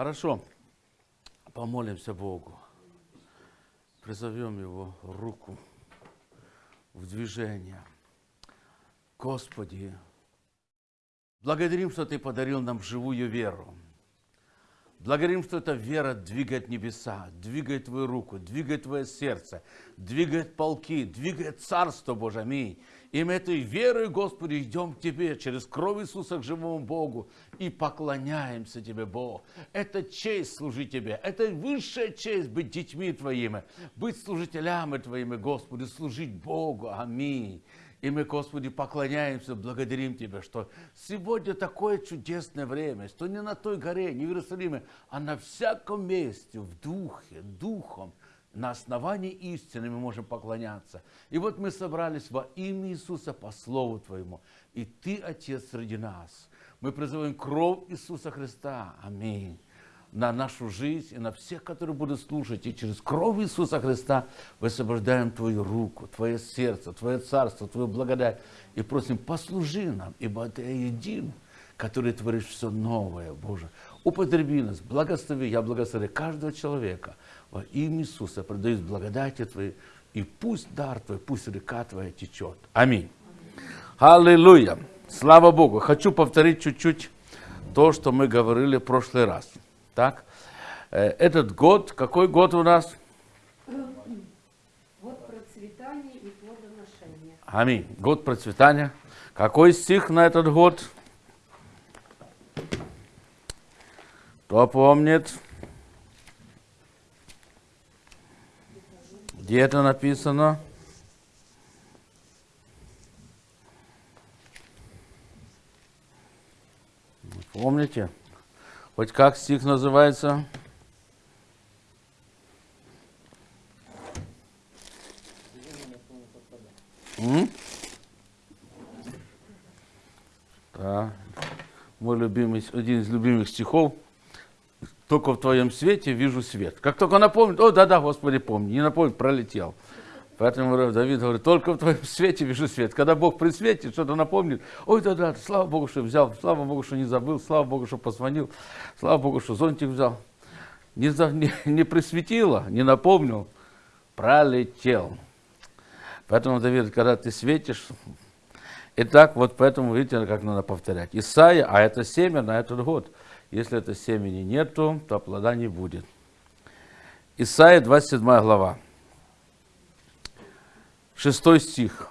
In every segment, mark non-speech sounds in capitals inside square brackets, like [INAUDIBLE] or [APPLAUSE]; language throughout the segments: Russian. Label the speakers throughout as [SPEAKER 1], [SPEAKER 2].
[SPEAKER 1] Хорошо. Помолимся Богу. Призовем Его руку в движение. Господи, благодарим, что Ты подарил нам живую веру. Благодарим, что эта вера двигает небеса, двигает Твою руку, двигает Твое сердце, двигает полки, двигает Царство Божие. Аминь. И мы этой верой, Господи, идем к Тебе через кровь Иисуса к живому Богу и поклоняемся Тебе, Бог. Это честь служить Тебе, это высшая честь быть детьми Твоими, быть служителями Твоими, Господи, служить Богу. Аминь. И мы, Господи, поклоняемся, благодарим Тебя, что сегодня такое чудесное время, что не на той горе, не в Иерусалиме, а на всяком месте, в духе, духом, на основании истины мы можем поклоняться. И вот мы собрались во имя Иисуса по Слову Твоему. И Ты, Отец, среди нас. Мы призываем кровь Иисуса Христа. Аминь на нашу жизнь и на всех, которые будут слушать. И через кровь Иисуса Христа высвобождаем Твою руку, Твое сердце, Твое царство, Твою благодать. И просим, послужи нам, ибо Ты един, который творишь все новое, Боже. Употреби нас, благослови, я благословляю каждого человека. Во имя Иисуса продаюсь благодати Твоей, и пусть дар Твой, пусть река Твоя течет. Аминь. Аллилуйя. Слава Богу. Хочу повторить чуть-чуть то, что мы говорили в прошлый раз. Так? Этот год, какой год у нас?
[SPEAKER 2] Год процветания и плодоношения.
[SPEAKER 1] Аминь. Год процветания. Какой стих на этот год? Кто помнит? Где это написано? Помните? Хоть как стих называется? М? Да. Мой любимый, один из любимых стихов. Только в твоем свете вижу свет. Как только напомнит, о, да-да, Господи, помни. Не напомнит, пролетел. Поэтому Давид говорит, только в твоем свете вижу свет. Когда Бог при свете что-то напомнит, ой, да-да, слава Богу, что взял, слава Богу, что не забыл, слава Богу, что позвонил, слава Богу, что зонтик взял. Не, не, не присветило, не напомнил, пролетел. Поэтому, Давид, когда ты светишь, и так вот поэтому, видите, как надо повторять. Исайя, а это семя на этот год. Если это семени нету, то плода не будет. Исайя, 27 глава. Шестой стих.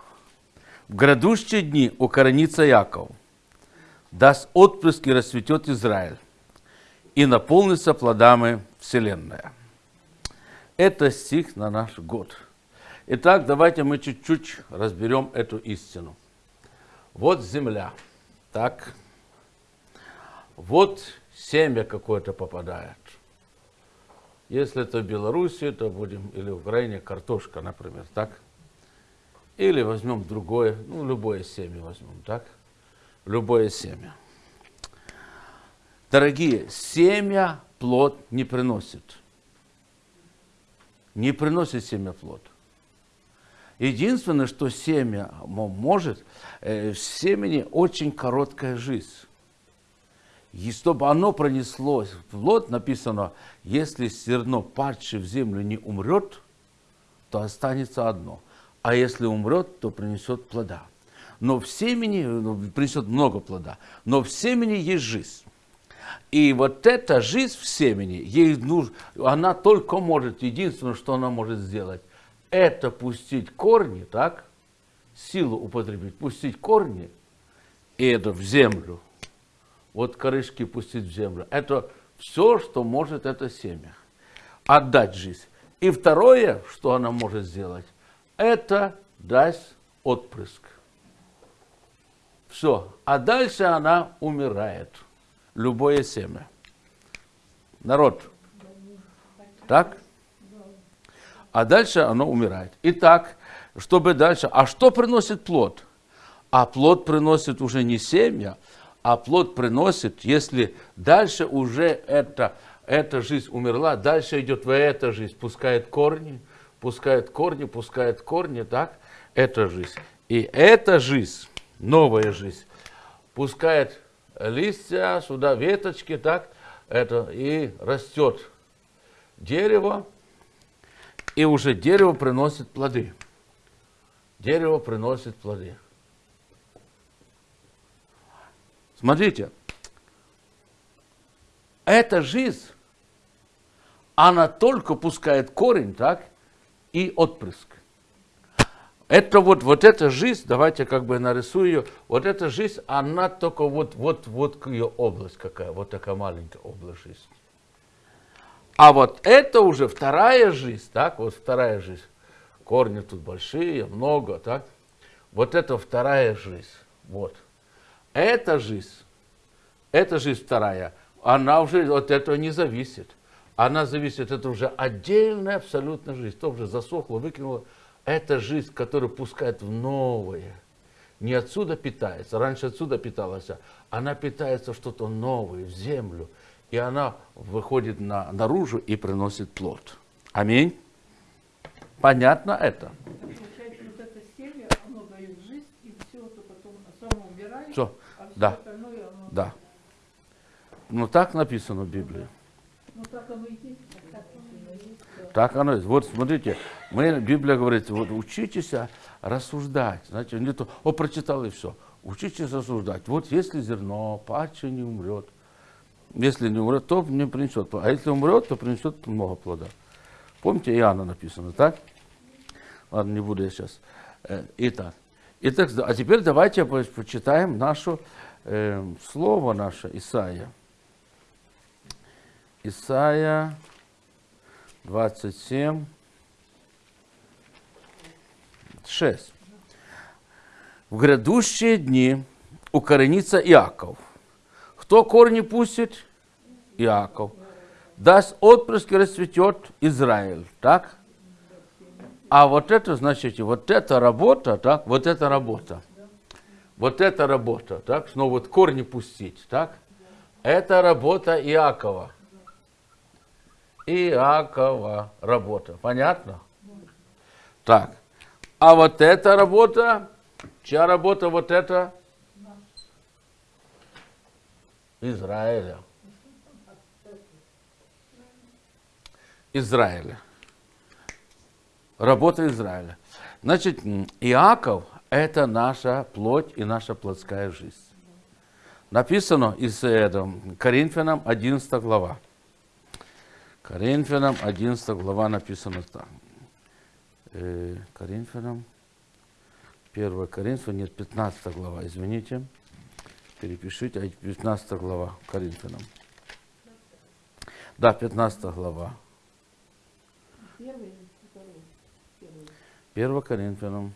[SPEAKER 1] В грядущие дни укоренится Яков, даст отпрыск и расцветет Израиль, и наполнится плодами вселенная. Это стих на наш год. Итак, давайте мы чуть-чуть разберем эту истину. Вот земля, так. Вот семя какое-то попадает. Если это в Беларуси, то будем, или в Украине, картошка, например, так. Или возьмем другое, ну, любое семя возьмем, так? Любое семя. Дорогие, семя плод не приносит. Не приносит семя плод. Единственное, что семя может, э, в семени очень короткая жизнь. И чтобы оно пронеслось в плод, написано, если зерно, падшее в землю, не умрет, то останется одно – а если умрет, то принесет плода. Но в семени, ну, принесет много плода, но в семени есть жизнь. И вот эта жизнь в семени, ей нужно, она только может, единственное, что она может сделать, это пустить корни, так, силу употребить, пустить корни, и это в землю. Вот корешки пустить в землю. Это все, что может это семя. Отдать жизнь. И второе, что она может сделать, это даст отпрыск. Все. А дальше она умирает. Любое семя. Народ. Так? А дальше оно умирает. Итак, чтобы дальше... А что приносит плод? А плод приносит уже не семя, а плод приносит, если дальше уже эта, эта жизнь умерла, дальше идет в эта жизнь, пускает корни, пускает корни, пускает корни, так? Это жизнь. И эта жизнь, новая жизнь, пускает листья, сюда веточки, так? это, и растет дерево, и уже дерево приносит плоды. Дерево приносит плоды. Смотрите, эта жизнь, она только пускает корень, так, и отпрыск. Это вот, вот эта жизнь, давайте как бы нарисую ее, вот эта жизнь, она только вот, вот, вот ее область какая, вот такая маленькая область жизни. А вот это уже вторая жизнь, так, вот вторая жизнь. Корни тут большие, много, так. Вот это вторая жизнь, вот. Эта жизнь, эта жизнь вторая, она уже от этого не зависит. Она зависит, это уже отдельная абсолютно жизнь. То уже засохла, выкинула. Это жизнь, которая пускает в новое. Не отсюда питается, раньше отсюда питалась, она питается что-то новое, в землю. И она выходит на, наружу и приносит плод. Аминь. Понятно это?
[SPEAKER 2] Получается, вот это семя, оно дает жизнь, и все это потом само умирает,
[SPEAKER 1] Все,
[SPEAKER 2] а все
[SPEAKER 1] да.
[SPEAKER 2] остальное оно...
[SPEAKER 1] да. Ну так написано в Библии.
[SPEAKER 2] Так оно есть.
[SPEAKER 1] Вот смотрите, мы, Библия говорит, вот учитесь рассуждать. Знаете, не то, о, прочитал и все. Учитесь рассуждать. Вот если зерно, паче не умрет. Если не умрет, то не принесет. А если умрет, то принесет много плода. Помните, Иоанна написано, так? Ладно, не буду я сейчас. Э, Итак, Итак, а теперь давайте по- почитаем наше э, слово наше, Исаия. Исаия 27, 6. В грядущие дни укоренится Иаков. Кто корни пустит? Иаков. Даст отпрыск и расцветет Израиль. Так? А вот это, значит, вот эта работа, так, вот эта работа. Вот эта работа, так, снова вот корни пустить, так? Это работа Иакова. Иакова работа. Понятно? Так. А вот эта работа, чья работа вот эта? Израиля. Израиля. Работа Израиля. Значит, Иаков – это наша плоть и наша плотская жизнь. Написано из этого, Коринфянам 11 глава. Коринфянам 11 глава написано так. Э, Коринфянам, 1 Коринфянам, нет, 15 глава, извините. Перепишите, а 15 глава Коринфянам. Да, 15 глава.
[SPEAKER 2] Первый или второй? Первый.
[SPEAKER 1] 1 Коринфянам.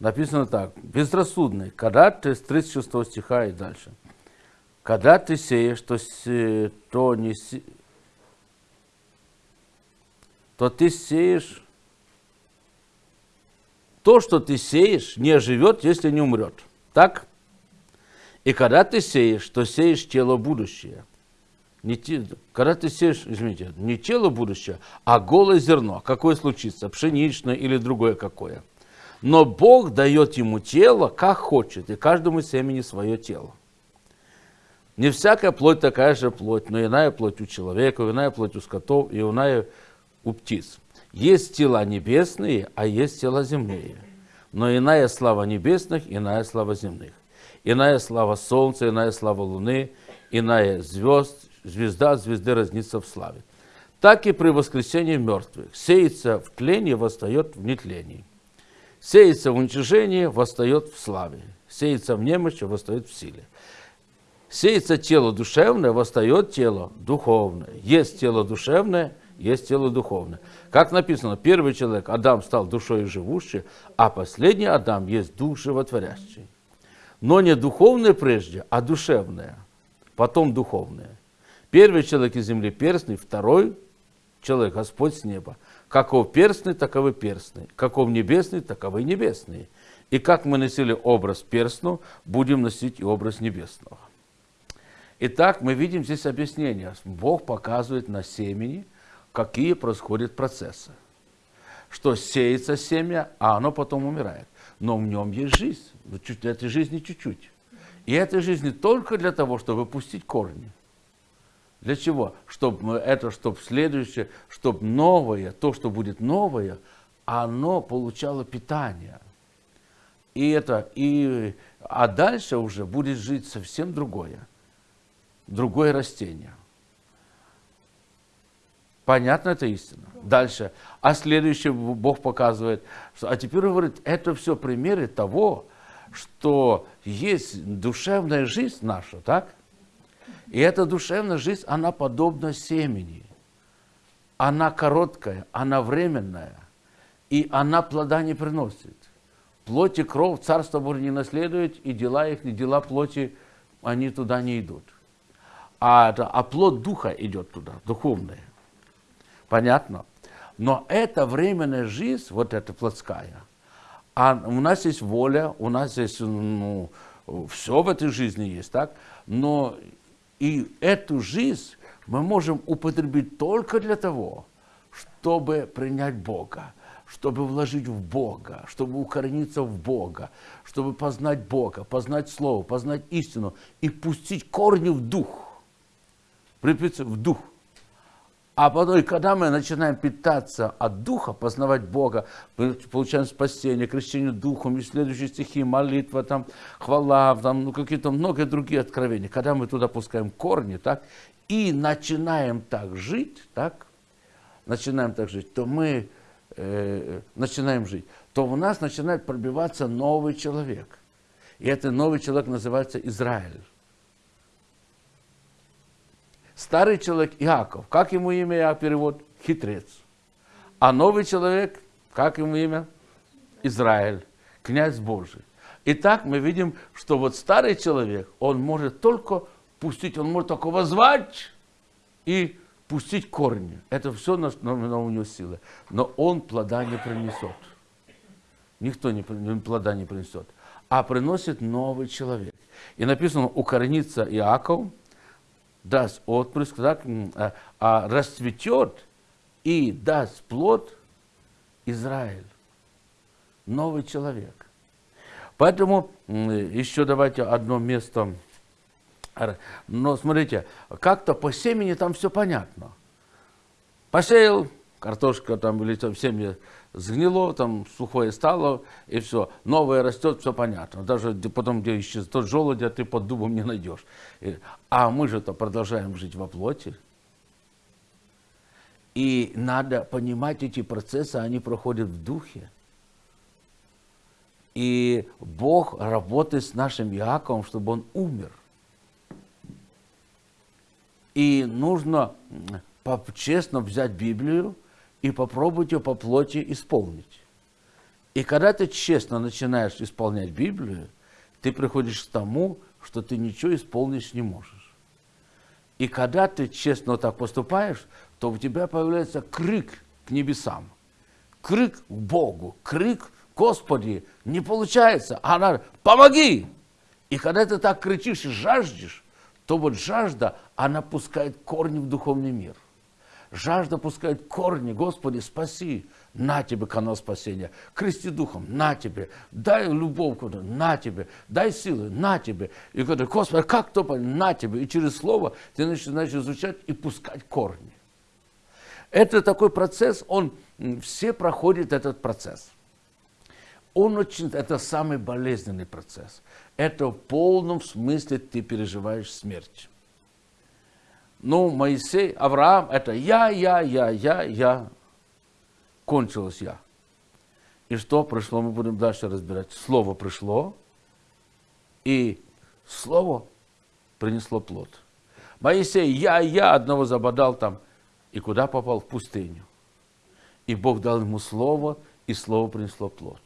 [SPEAKER 1] Написано так. Безрассудный. Когда ты с 36 стиха и дальше. Когда ты сеешь, то, се- то не се- то ты сеешь то, что ты сеешь, не оживет, если не умрет. Так? И когда ты сеешь, то сеешь тело будущее. Не те- когда ты сеешь, извините, не тело будущее, а голое зерно. Какое случится? Пшеничное или другое какое? Но Бог дает ему тело, как хочет, и каждому семени свое тело. Не всякая плоть такая же плоть, но иная плоть у человека, иная плоть у скотов и иная у птиц. Есть тела небесные, а есть тела земные. Но иная слава небесных, иная слава земных. Иная слава солнца, иная слава луны, иная звезд, звезда звезды разнится в славе. Так и при воскресении мертвых. Сеется в тлении, восстает в нетлении. Сеется в уничижении, восстает в славе. Сеется в немощи, восстает в силе. Сеется тело душевное, восстает тело духовное. Есть тело душевное, есть тело духовное. Как написано, первый человек, Адам, стал душой живущей, а последний Адам есть дух животворящий. Но не духовное прежде, а душевное, потом духовное. Первый человек из земли перстный, второй человек Господь с неба. Каков перстный, таковы перстный. Каков небесный, таковы небесные. И как мы носили образ перстного, будем носить и образ небесного. Итак, мы видим здесь объяснение. Бог показывает на семени, какие происходят процессы. что сеется семя, а оно потом умирает. Но в нем есть жизнь. Вот чуть- Этой жизни чуть-чуть. И этой жизни только для того, чтобы пустить корни. Для чего? Чтобы это, чтобы следующее, чтобы новое, то, что будет новое, оно получало питание. И это, и, а дальше уже будет жить совсем другое, другое растение. Понятно эта истина? Дальше. А следующее Бог показывает. что- А теперь говорит, это все примеры того, что есть душевная жизнь наша, так? И эта душевная жизнь, она подобна семени. Она короткая, она временная. И она плода не приносит. Плоть и кровь Царство Божие не наследует, и дела их, и дела плоти, они туда не идут. А, а плод Духа идет туда, духовное. Понятно? Но эта временная жизнь, вот эта плотская, а у нас есть воля, у нас есть, ну, все в этой жизни есть, так? Но и эту жизнь мы можем употребить только для того, чтобы принять Бога, чтобы вложить в Бога, чтобы укорениться в Бога, чтобы познать Бога, познать Слово, познать истину и пустить корни в дух. Припиться в дух. А потом, когда мы начинаем питаться от Духа, познавать Бога, получаем спасение, крещение Духом, и следующие стихи, молитва, там, хвала, там, ну, какие-то много другие откровения. Когда мы туда пускаем корни, так, и начинаем так жить, так, начинаем так жить, то мы э, начинаем жить, то в нас начинает пробиваться новый человек. И этот новый человек называется Израиль. Старый человек Иаков. Как ему имя я перевод? Хитрец. А новый человек, как ему имя? Израиль, князь Божий. Итак, мы видим, что вот старый человек, он может только пустить, он может только возвать и пустить корни. Это все на, на, на у него силы. Но он плода не принесет. Никто не, плода не принесет. А приносит новый человек. И написано, укоренится Иаков, даст отпрыск, так, м, а, расцветет и даст плод Израиль. Новый человек. Поэтому еще давайте одно место. Но смотрите, как-то по семени там все понятно. Посеял, картошка там или там семя сгнило, там сухое стало, и все. Новое растет, все понятно. Даже потом, где исчез тот желудь, ты под дубом не найдешь. А мы же-то продолжаем жить во плоти. И надо понимать эти процессы, они проходят в духе. И Бог работает с нашим Иаковом, чтобы он умер. И нужно честно взять Библию и попробовать ее по плоти исполнить. И когда ты честно начинаешь исполнять Библию, ты приходишь к тому, что ты ничего исполнить не можешь. И когда ты честно так поступаешь, то у тебя появляется крик к небесам, крик к Богу, крик Господи, не получается, а надо, помоги! И когда ты так кричишь и жаждешь, то вот жажда, она пускает корни в духовный мир. Жажда пускает корни, Господи, спаси, на тебе канал спасения. Крести духом, на тебе. Дай любовь, на тебе. Дай силы, на тебе. И когда, Господи, как то? На тебе. И через слово ты начинаешь изучать и пускать корни. Это такой процесс, он, все проходят этот процесс. Он очень, это самый болезненный процесс. Это в полном смысле ты переживаешь смерть. Ну, Моисей, Авраам, это я, я, я, я, я. Кончилось я. И что пришло, мы будем дальше разбирать. Слово пришло, и слово принесло плод. Моисей, я, я, одного забодал там, и куда попал? В пустыню. И Бог дал ему слово, и слово принесло плод.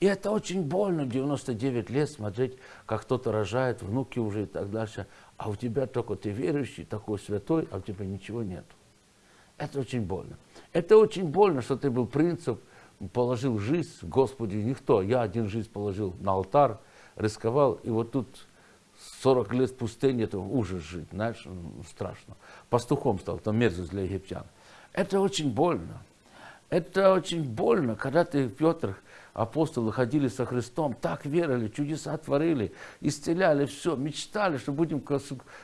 [SPEAKER 1] И это очень больно, 99 лет смотреть, как кто-то рожает, внуки уже и так дальше, а у тебя только ты верующий, такой святой, а у тебя ничего нет. Это очень больно. Это очень больно, что ты был принцип, положил жизнь, Господи, никто. Я один жизнь положил на алтарь, рисковал, и вот тут 40 лет в пустыне, это ужас жить, знаешь, страшно. Пастухом стал, там мерзость для египтян. Это очень больно. Это очень больно, когда ты, Петр, апостолы ходили со Христом, так верили, чудеса творили, исцеляли все, мечтали, что будем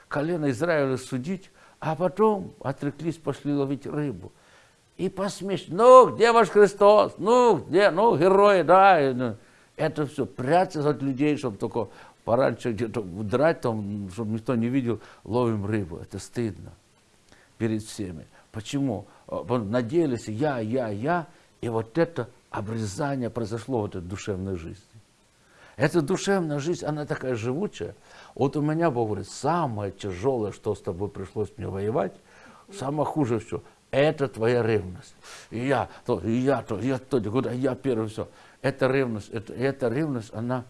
[SPEAKER 1] колено Израиля судить, а потом отреклись, пошли ловить рыбу. И посмеш, ну, где ваш Христос? Ну, где, ну, герои, да. Ну, это все, прятаться от людей, чтобы только пораньше где-то драть, там, чтобы никто не видел, ловим рыбу. Это стыдно перед всеми. Почему? А, надеялись я, я, я, и вот это обрезание произошло в этой душевной жизни. Эта душевная жизнь, она такая живучая. Вот у меня, Бог говорит, самое тяжелое, что с тобой пришлось мне воевать, самое хуже все, это твоя ревность. И я то, и я то, и я то, куда я первый, все. Это ревность, это, эта ревность, она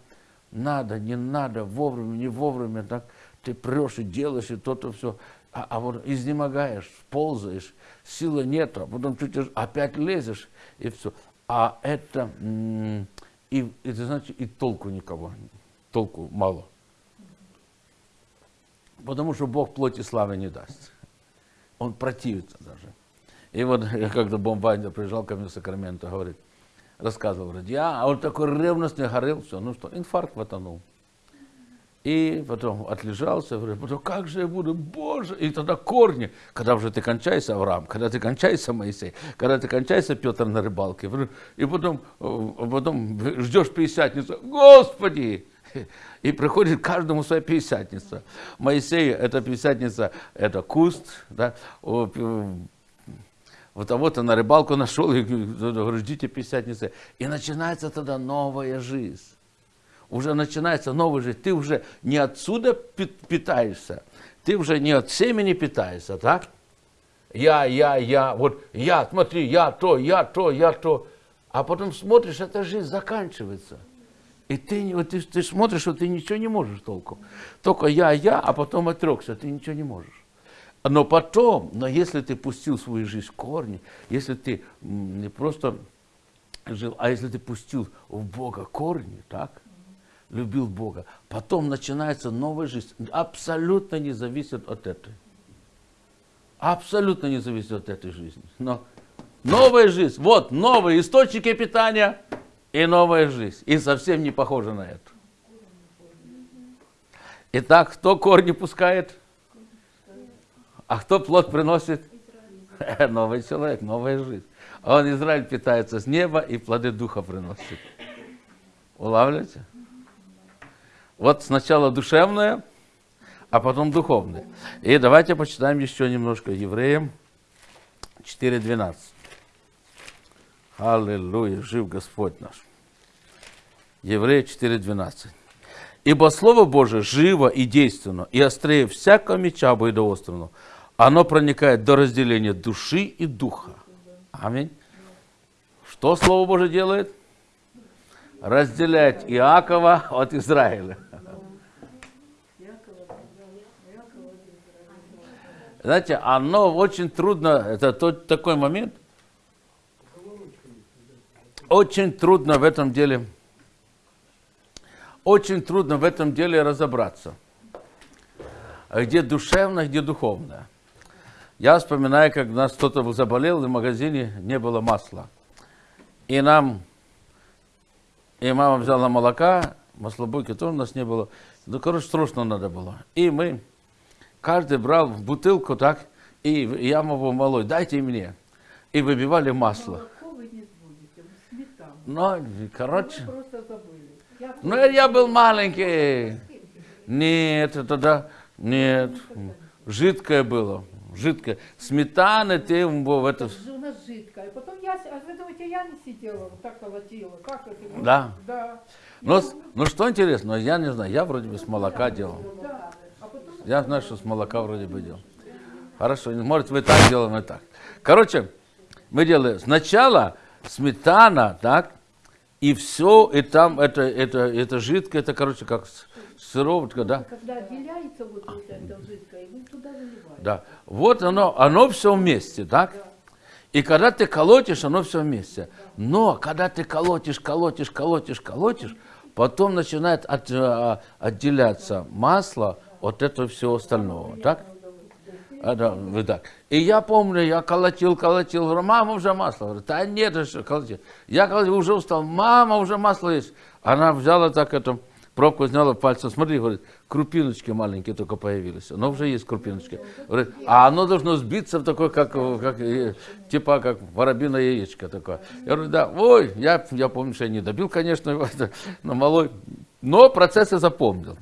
[SPEAKER 1] надо, не надо, вовремя, не вовремя, так ты прешь и делаешь, и то-то все. А, а вот изнемогаешь, ползаешь, силы нет, а потом чуть опять лезешь, и все. А это, и, это значит, и толку никого, толку мало. Потому что Бог плоти славы не даст. Он противится даже. И вот [LAUGHS] я когда бомбайдер приезжал ко мне в Сакраменто, говорит, рассказывал, говорит, я, а он такой ревностный горел, все, ну что, инфаркт ватанул. И потом отлежался, потом как же я буду, боже, и тогда корни, когда уже ты кончаешься, Авраам, когда ты кончаешься, Моисей, когда ты кончаешься, Петр на рыбалке, и потом, э, потом ждешь пятидесятницу, Господи, и приходит каждому своя пятидесятница. Моисей, это пятидесятница, это куст, да, вот того-то на рыбалку нашел, и говорю, ждите пятидесятницы. И начинается тогда новая жизнь. Уже начинается новая жизнь. Ты уже не отсюда питаешься, ты уже не от семени питаешься, так? Я, я, я, вот я, смотри, я то, я то, я то. А потом смотришь, эта жизнь заканчивается. И ты, вот ты, ты смотришь, что ты ничего не можешь толком. Только я, я, а потом отрекся, ты ничего не можешь. Но потом, но если ты пустил свою жизнь в корни, если ты не просто жил, а если ты пустил в Бога корни, так, любил Бога, потом начинается новая жизнь, абсолютно не зависит от этой. Абсолютно не зависит от этой жизни. Но новая жизнь, вот новые источники питания и новая жизнь. И совсем не похожа на эту. Итак, кто корни пускает? А кто плод приносит? [LAUGHS] Новый человек, новая жизнь. А он, Израиль, питается с неба и плоды духа приносит. Улавливаете? Вот сначала душевное, а потом духовное. И давайте почитаем еще немножко Евреям 4.12. Аллилуйя, жив Господь наш. Еврея 4.12. Ибо Слово Божие живо и действенно, и острее всякого меча обоидоострого, оно проникает до разделения души и духа. Аминь. Что Слово Божие делает? Разделяет Иакова от Израиля. Знаете, оно очень трудно, это тот, такой момент, очень трудно в этом деле, очень трудно в этом деле разобраться. Где душевное, где духовное. Я вспоминаю, как у нас кто-то заболел, и в магазине не было масла. И нам, и мама взяла молока, маслобойки тоже у нас не было. Ну, короче, срочно надо было. И мы, каждый брал в бутылку так, и я могу малой, дайте мне. И выбивали масло. Ну, короче. Ну, я был маленький. Нет, тогда, нет, жидкое было жидкое. Сметана, ты в это...
[SPEAKER 2] У нас жидкое. Потом я, а вы думаете, я не сидела, вот так колотила. Как это?
[SPEAKER 1] Да.
[SPEAKER 2] Да.
[SPEAKER 1] Ну, ну что интересно, я не знаю, я вроде бы с молока делал.
[SPEAKER 2] Да.
[SPEAKER 1] Я знаю, что с молока вроде бы делал. Хорошо, может вы так делаем, мы так. Короче, мы делаем сначала сметана, так, и все, и там это, это, это жидкое, это, короче, как сыроватка, да?
[SPEAKER 2] Когда отделяется вот это жидкое, вы туда заливаете.
[SPEAKER 1] Да. Вот оно, оно все вместе, так? И когда ты колотишь, оно все вместе. Но когда ты колотишь, колотишь, колотишь, колотишь, потом начинает от, а, отделяться масло от этого всего остального, так? А, да, вы так. И я помню, я колотил, колотил, говорю, мама, уже масло. Говорю, да нет, еще колотил. Я колотил, уже устал, мама, уже масло есть. Она взяла так это, пробку сняла пальцем, смотри, говорит, крупиночки маленькие только появились. Но уже есть крупиночки. Говорит, а оно должно сбиться в такое, как, как, э, типа как воробиное яичко такое. Я говорю, да, ой, я, я помню, что я не добил, конечно, но [LAUGHS] малой. Но процессы запомнил.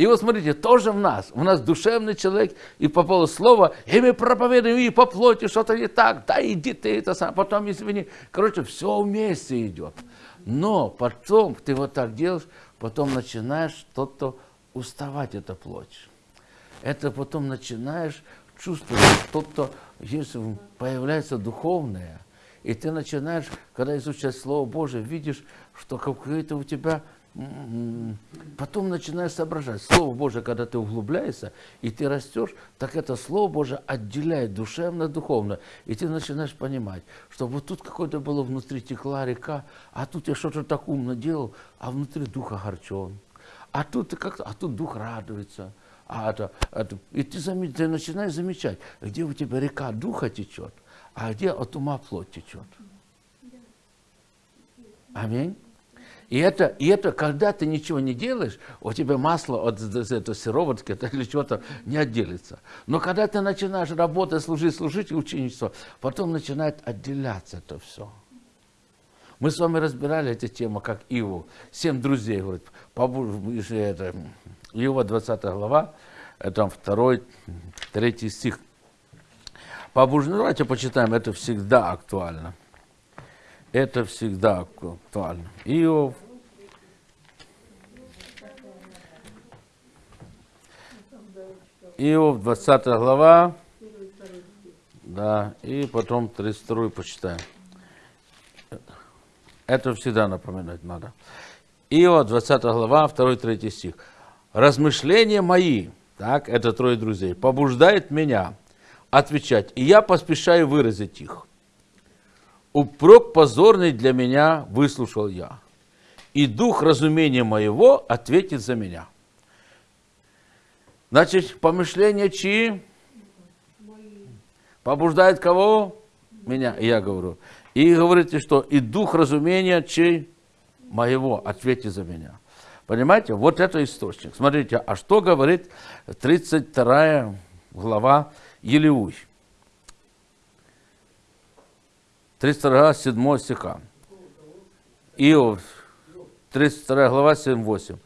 [SPEAKER 1] И вот смотрите, тоже в нас. У нас душевный человек, и попало слово, и мы проповедуем, и по плоти что-то не так, да иди ты это сам, потом извини. Короче, все вместе идет. Но потом ты вот так делаешь, потом начинаешь что-то уставать, эта плоть. Это потом начинаешь чувствовать, что-то, если появляется духовное, и ты начинаешь, когда изучаешь Слово Божие, видишь, что какое-то у тебя Потом начинаешь соображать. Слово Божие, когда ты углубляешься, и ты растешь, так это Слово Божие отделяет душевно, духовно. И ты начинаешь понимать, что вот тут какое-то было внутри текла река, а тут я что-то так умно делал, а внутри дух огорчен. А тут, как а тут дух радуется. А это, это, и ты, зам, ты начинаешь замечать, где у тебя река духа течет, а где от ума плоть течет. Аминь. И это, и это, когда ты ничего не делаешь, у тебя масло от этой сыроватки или чего-то не отделится. Но когда ты начинаешь работать, служить, служить, ученичество, потом начинает отделяться это все. Мы с вами разбирали эту тему, как Иву. Семь друзей, говорит, это, Иова 20 глава, это второй, третий стих. Побуждение, давайте почитаем, это всегда актуально. Это всегда актуально. Иов. Иов, 20 глава. Да, и потом 32 почитаем. Это всегда напоминать надо. Иова, 20 глава, 2-3 стих. Размышления мои, так, это трое друзей, побуждает меня отвечать, и я поспешаю выразить их. Упрек позорный для меня выслушал я, и дух разумения моего ответит за меня. Значит, помышления чьи? Побуждает кого? Меня, я говорю. И говорите, что и дух разумения чей? Моего, ответит за меня. Понимаете, вот это источник. Смотрите, а что говорит 32 глава Елеуй? 32 7 стиха. Иов, 32 глава, 7-8.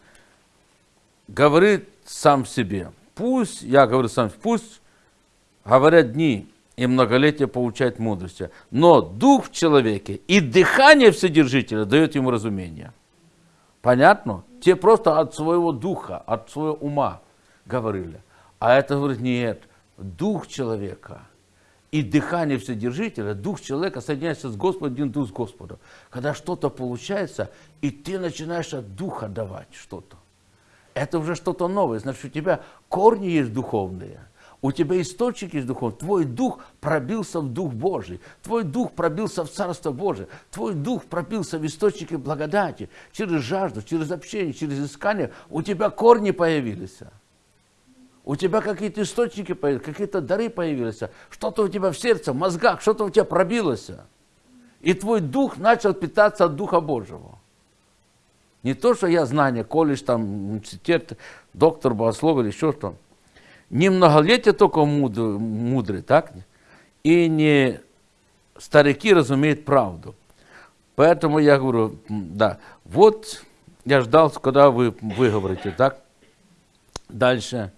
[SPEAKER 1] Говорит сам себе, пусть, я говорю сам, пусть говорят дни и многолетие получает мудрости, но дух в человеке и дыхание Вседержителя дает ему разумение. Понятно? Те просто от своего духа, от своего ума говорили. А это говорит, нет, дух человека – и дыхание Вседержителя, дух человека соединяется с Господом, один дух с Господом. Когда что-то получается, и ты начинаешь от духа давать что-то. Это уже что-то новое. Значит, у тебя корни есть духовные. У тебя источник есть духовный. Твой дух пробился в Дух Божий. Твой дух пробился в Царство Божие. Твой дух пробился в источники благодати. Через жажду, через общение, через искание. У тебя корни появились у тебя какие-то источники появились, какие-то дары появились, что-то у тебя в сердце, в мозгах, что-то у тебя пробилось. И твой дух начал питаться от Духа Божьего. Не то, что я знание, колледж, там, университет, доктор богослов или еще что. Не многолетие только мудрый, мудрый, так? И не старики разумеют правду. Поэтому я говорю, да, вот я ждал, когда вы выговорите, так? Дальше.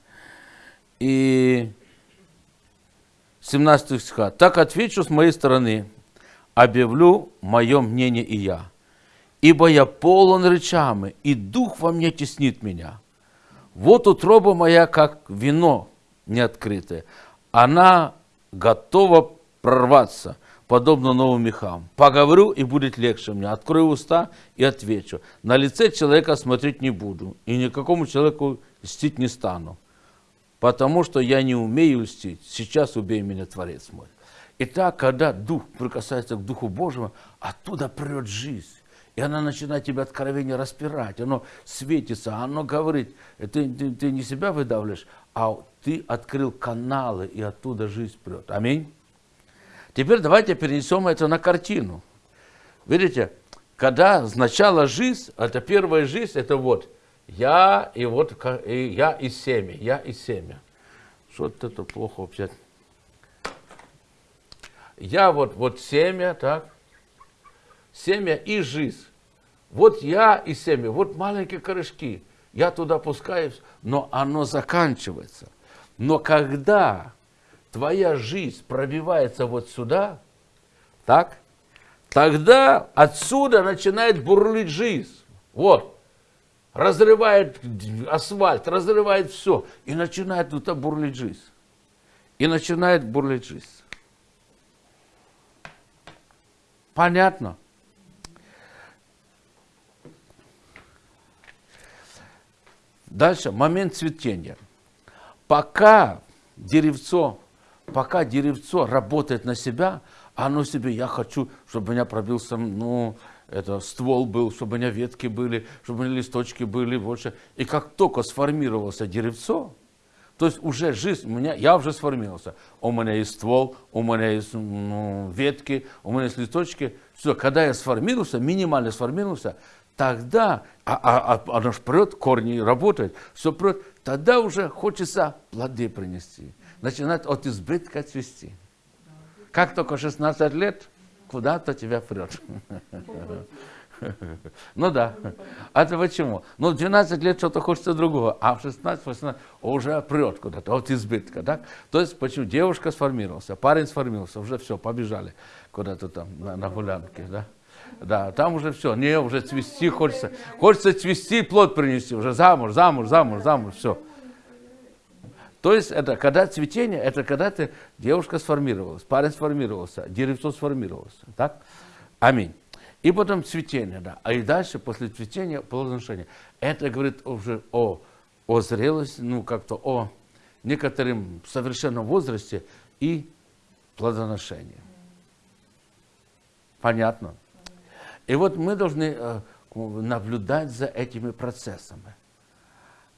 [SPEAKER 1] И 17 стиха. «Так отвечу с моей стороны, объявлю мое мнение и я. Ибо я полон речами, и дух во мне теснит меня. Вот утроба моя, как вино неоткрытое. Она готова прорваться, подобно новым мехам. Поговорю, и будет легче мне. Открою уста и отвечу. На лице человека смотреть не буду, и никакому человеку льстить не стану потому что я не умею льстить. Сейчас убей меня, Творец мой. Итак, когда Дух прикасается к Духу Божьему, оттуда прет жизнь. И она начинает тебе откровение распирать, оно светится, оно говорит, ты, ты, ты не себя выдавливаешь, а ты открыл каналы, и оттуда жизнь прет. Аминь. Теперь давайте перенесем это на картину. Видите, когда сначала жизнь, это первая жизнь, это вот я и вот и я и семя, я и семя. Что-то это плохо вообще. Я вот, вот семя, так, семя и жизнь. Вот я и семя, вот маленькие корешки. Я туда пускаюсь, но оно заканчивается. Но когда твоя жизнь пробивается вот сюда, так, тогда отсюда начинает бурлить жизнь. Вот. Разрывает асфальт, разрывает все. И начинает тут бурлить жизнь. И начинает бурлить жизнь. Понятно? Дальше, момент цветения. Пока деревцо, пока деревцо работает на себя, оно себе, я хочу, чтобы меня пробился, ну, это ствол был, чтобы у меня ветки были, чтобы у меня листочки были больше. И как только сформировался деревцо, то есть уже жизнь у меня, я уже сформировался. У меня есть ствол, у меня есть ну, ветки, у меня есть листочки. Все, когда я сформировался, минимально сформировался, тогда, а, а, а оно ж прет, корни работают, все прет, тогда уже хочется плоды принести. Начинает от избытка цвести. Как только 16 лет, куда-то тебя прет. [LAUGHS] Ну да. А это почему? Ну, в 12 лет что-то хочется другого, а в 16-18 уже прет куда-то, от избытка. Так? То есть, почему девушка сформировался, парень сформировался, уже все, побежали куда-то там на, на гулянке. Да? Да, там уже все, не, уже цвести хочется. Хочется цвести, плод принести, уже замуж, замуж, замуж, замуж, все. То есть, это когда цветение, это когда ты, девушка сформировалась, парень сформировался, деревцо сформировалось. Так? Аминь. И потом цветение, да. А и дальше, после цветения, плодоношение. Это говорит уже о, о зрелости, ну, как-то о некотором совершенном возрасте и плодоношении. Понятно? И вот мы должны э, наблюдать за этими процессами.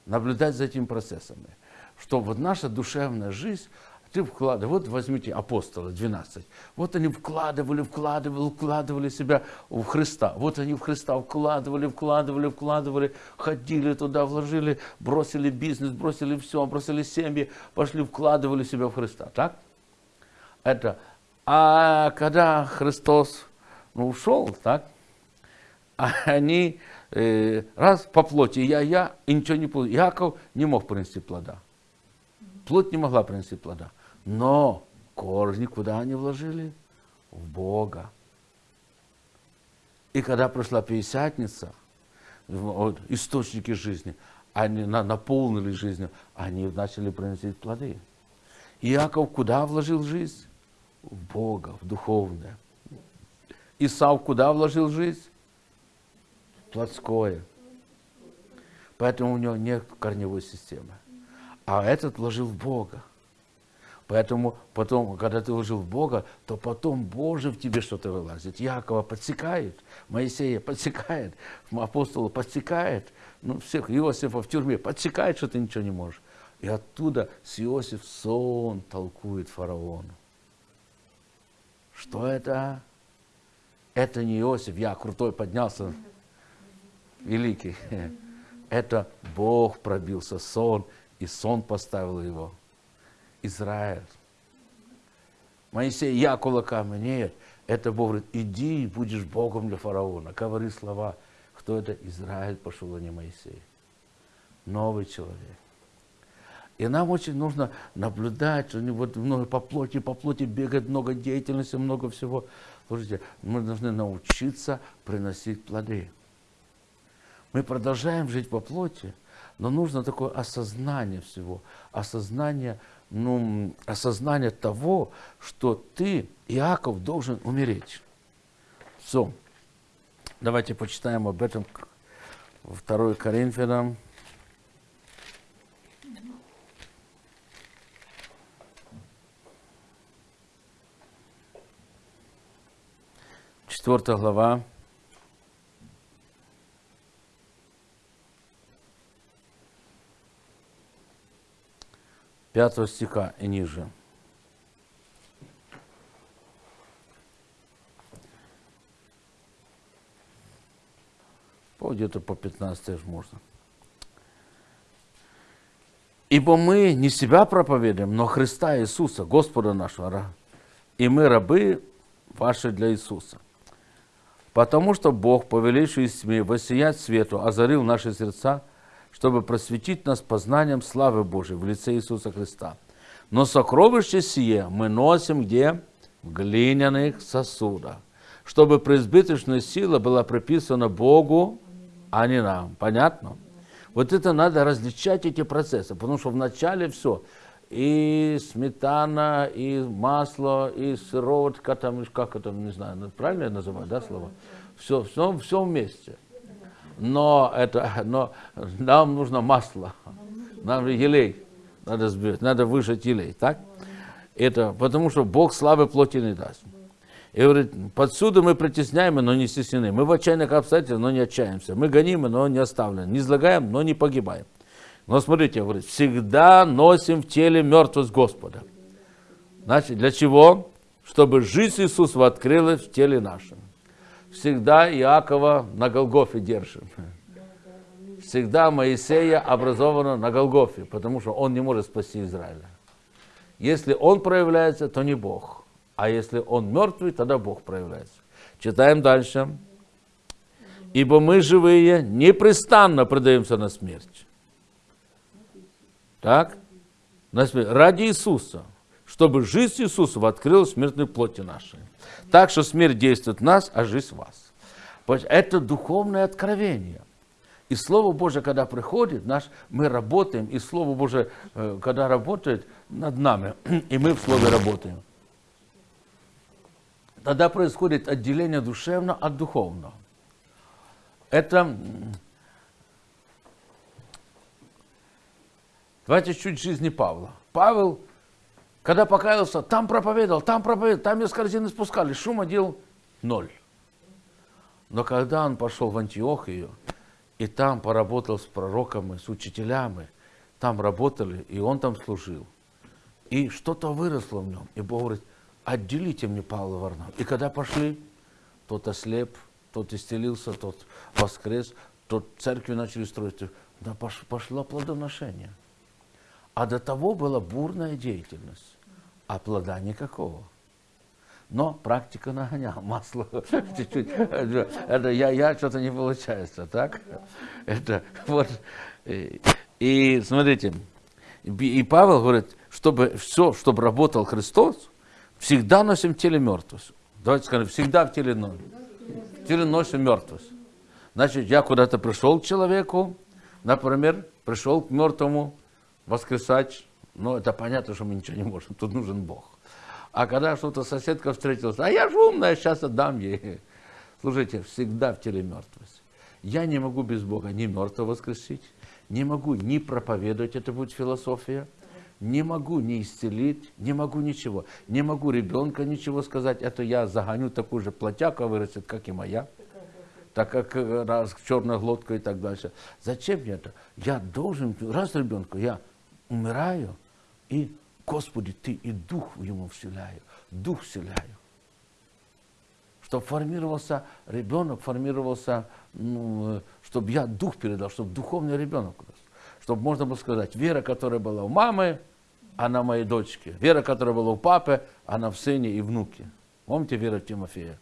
[SPEAKER 1] Наблюдать за этими процессами. Что вот наша душевная жизнь, ты вкладывай, вот возьмите апостолы 12. Вот они вкладывали, вкладывали, вкладывали себя в Христа. Вот они в Христа вкладывали, вкладывали, вкладывали, ходили туда, вложили, бросили бизнес, бросили все, бросили семьи, пошли, вкладывали себя в Христа. Так? Это. А когда Христос ну, ушел, так, а [LAUGHS] они э, раз по плоти я, я, и ничего не получил. Яков не мог принести плода. Плоть не могла принести плода. Но корни куда они вложили? В Бога. И когда прошла Пятидесятница, вот, источники жизни, они наполнили жизнью, они начали приносить плоды. Иаков куда вложил жизнь? В Бога, в духовное. Исав куда вложил жизнь? В плотское. Поэтому у него нет корневой системы. А этот вложил в Бога. Поэтому потом, когда ты вложил в Бога, то потом Боже в тебе что-то вылазит. Якова подсекает, Моисея подсекает, апостола подсекает, ну всех, Иосифа в тюрьме подсекает, что ты ничего не можешь. И оттуда с Иосиф сон толкует фараону. Что это? Это не Иосиф, я крутой поднялся, великий. [LAUGHS] Это Бог пробился сон, и сон поставил его. Израиль. Моисей, я кулаками. Нет, это Бог говорит, иди, будешь Богом для фараона. Говори слова. Кто это? Израиль пошел, а не Моисей. Новый человек. И нам очень нужно наблюдать, что вот много по плоти, по плоти бегает много деятельности, много всего. Слушайте, мы должны научиться приносить плоды. Мы продолжаем жить по плоти, но нужно такое осознание всего, осознание ну, осознание того, что ты, Иаков, должен умереть. Все. Давайте почитаем об этом 2 Коринфянам. Четвертая глава. 5 стиха и ниже. По где-то по 15 же можно. Ибо мы не себя проповедуем, но Христа Иисуса, Господа нашего. И мы рабы ваши для Иисуса. Потому что Бог, повелевший из тьмы, воссиять свету, озарил наши сердца, чтобы просветить нас познанием славы Божией в лице Иисуса Христа. Но сокровище сие мы носим где? В глиняных сосудах, чтобы преизбыточная сила была приписана Богу, а не нам. Понятно? Вот это надо различать эти процессы, потому что вначале все, и сметана, и масло, и сыроватка, там, как это, не знаю, правильно я называю, да, слово? Все, все, все вместе. Но, это, но нам нужно масло, нам елей надо сбить, надо выжать елей, так? Это потому что Бог славы плоти не даст. И говорит, подсюда мы притесняем, но не стеснены. Мы в отчаянных обстоятельствах, но не отчаемся. Мы гонимы, но не оставлены. Не излагаем, но не погибаем. Но смотрите, говорит, всегда носим в теле мертвость Господа. Значит, для чего? Чтобы жизнь Иисуса открылась в теле нашем. Всегда Иакова на Голгофе держим. Всегда Моисея образовано на Голгофе, потому что он не может спасти Израиля. Если он проявляется, то не Бог. А если он мертвый, тогда Бог проявляется. Читаем дальше. Ибо мы живые непрестанно предаемся на смерть. Так? На смерть. Ради Иисуса. Чтобы жизнь Иисуса открылась в смертной плоти нашей. Так что смерть действует в нас, а жизнь в вас. Это духовное откровение. И Слово Божье, когда приходит, наш, мы работаем, и Слово Божье, э, когда работает над нами, [CLEARS THROAT] и мы в Слове работаем тогда происходит отделение душевного от духовного. Это... Давайте чуть жизни Павла. Павел, когда покаялся, там проповедовал, там проповедовал, там из корзины спускали, шума делал ноль. Но когда он пошел в Антиохию, и там поработал с пророками, с учителями, там работали, и он там служил, и что-то выросло в нем, и Бог говорит, отделите мне Павла Варнава. И когда пошли, тот ослеп, тот исцелился, тот воскрес, тот церкви начали строить. Да пошло плодоношение. А до того была бурная деятельность, а плода никакого. Но практика нагоняла, [LAUGHS] масло чуть-чуть. Это я, я что-то не получается, так? Это вот. И, смотрите, и Павел говорит, чтобы все, чтобы работал Христос, Всегда носим в теле мертвость. Давайте скажем, всегда в теле носим. В теле носим мертвость. Значит, я куда-то пришел к человеку, например, пришел к мертвому воскресать, ну, это понятно, что мы ничего не можем, тут нужен Бог. А когда что-то соседка встретилась, а я же умная, сейчас отдам ей. Слушайте, всегда в теле мертвость. Я не могу без Бога ни мертвого воскресить, не могу ни проповедовать, это будет философия, не могу не исцелить, не могу ничего. Не могу ребенка ничего сказать. Это я загоню такую же плотяку, а вырастет, как и моя. Так как э, раз черная глотка и так дальше. Зачем мне это? Я должен, раз ребенку, я умираю, и, Господи, Ты и дух ему вселяю, дух вселяю. Чтобы формировался ребенок, формировался, ну, э, чтобы я дух передал, чтобы духовный ребенок чтобы можно было сказать, вера, которая была у мамы, она моей дочке. Вера, которая была у папы, она в сыне и внуке. Помните вера Тимофея?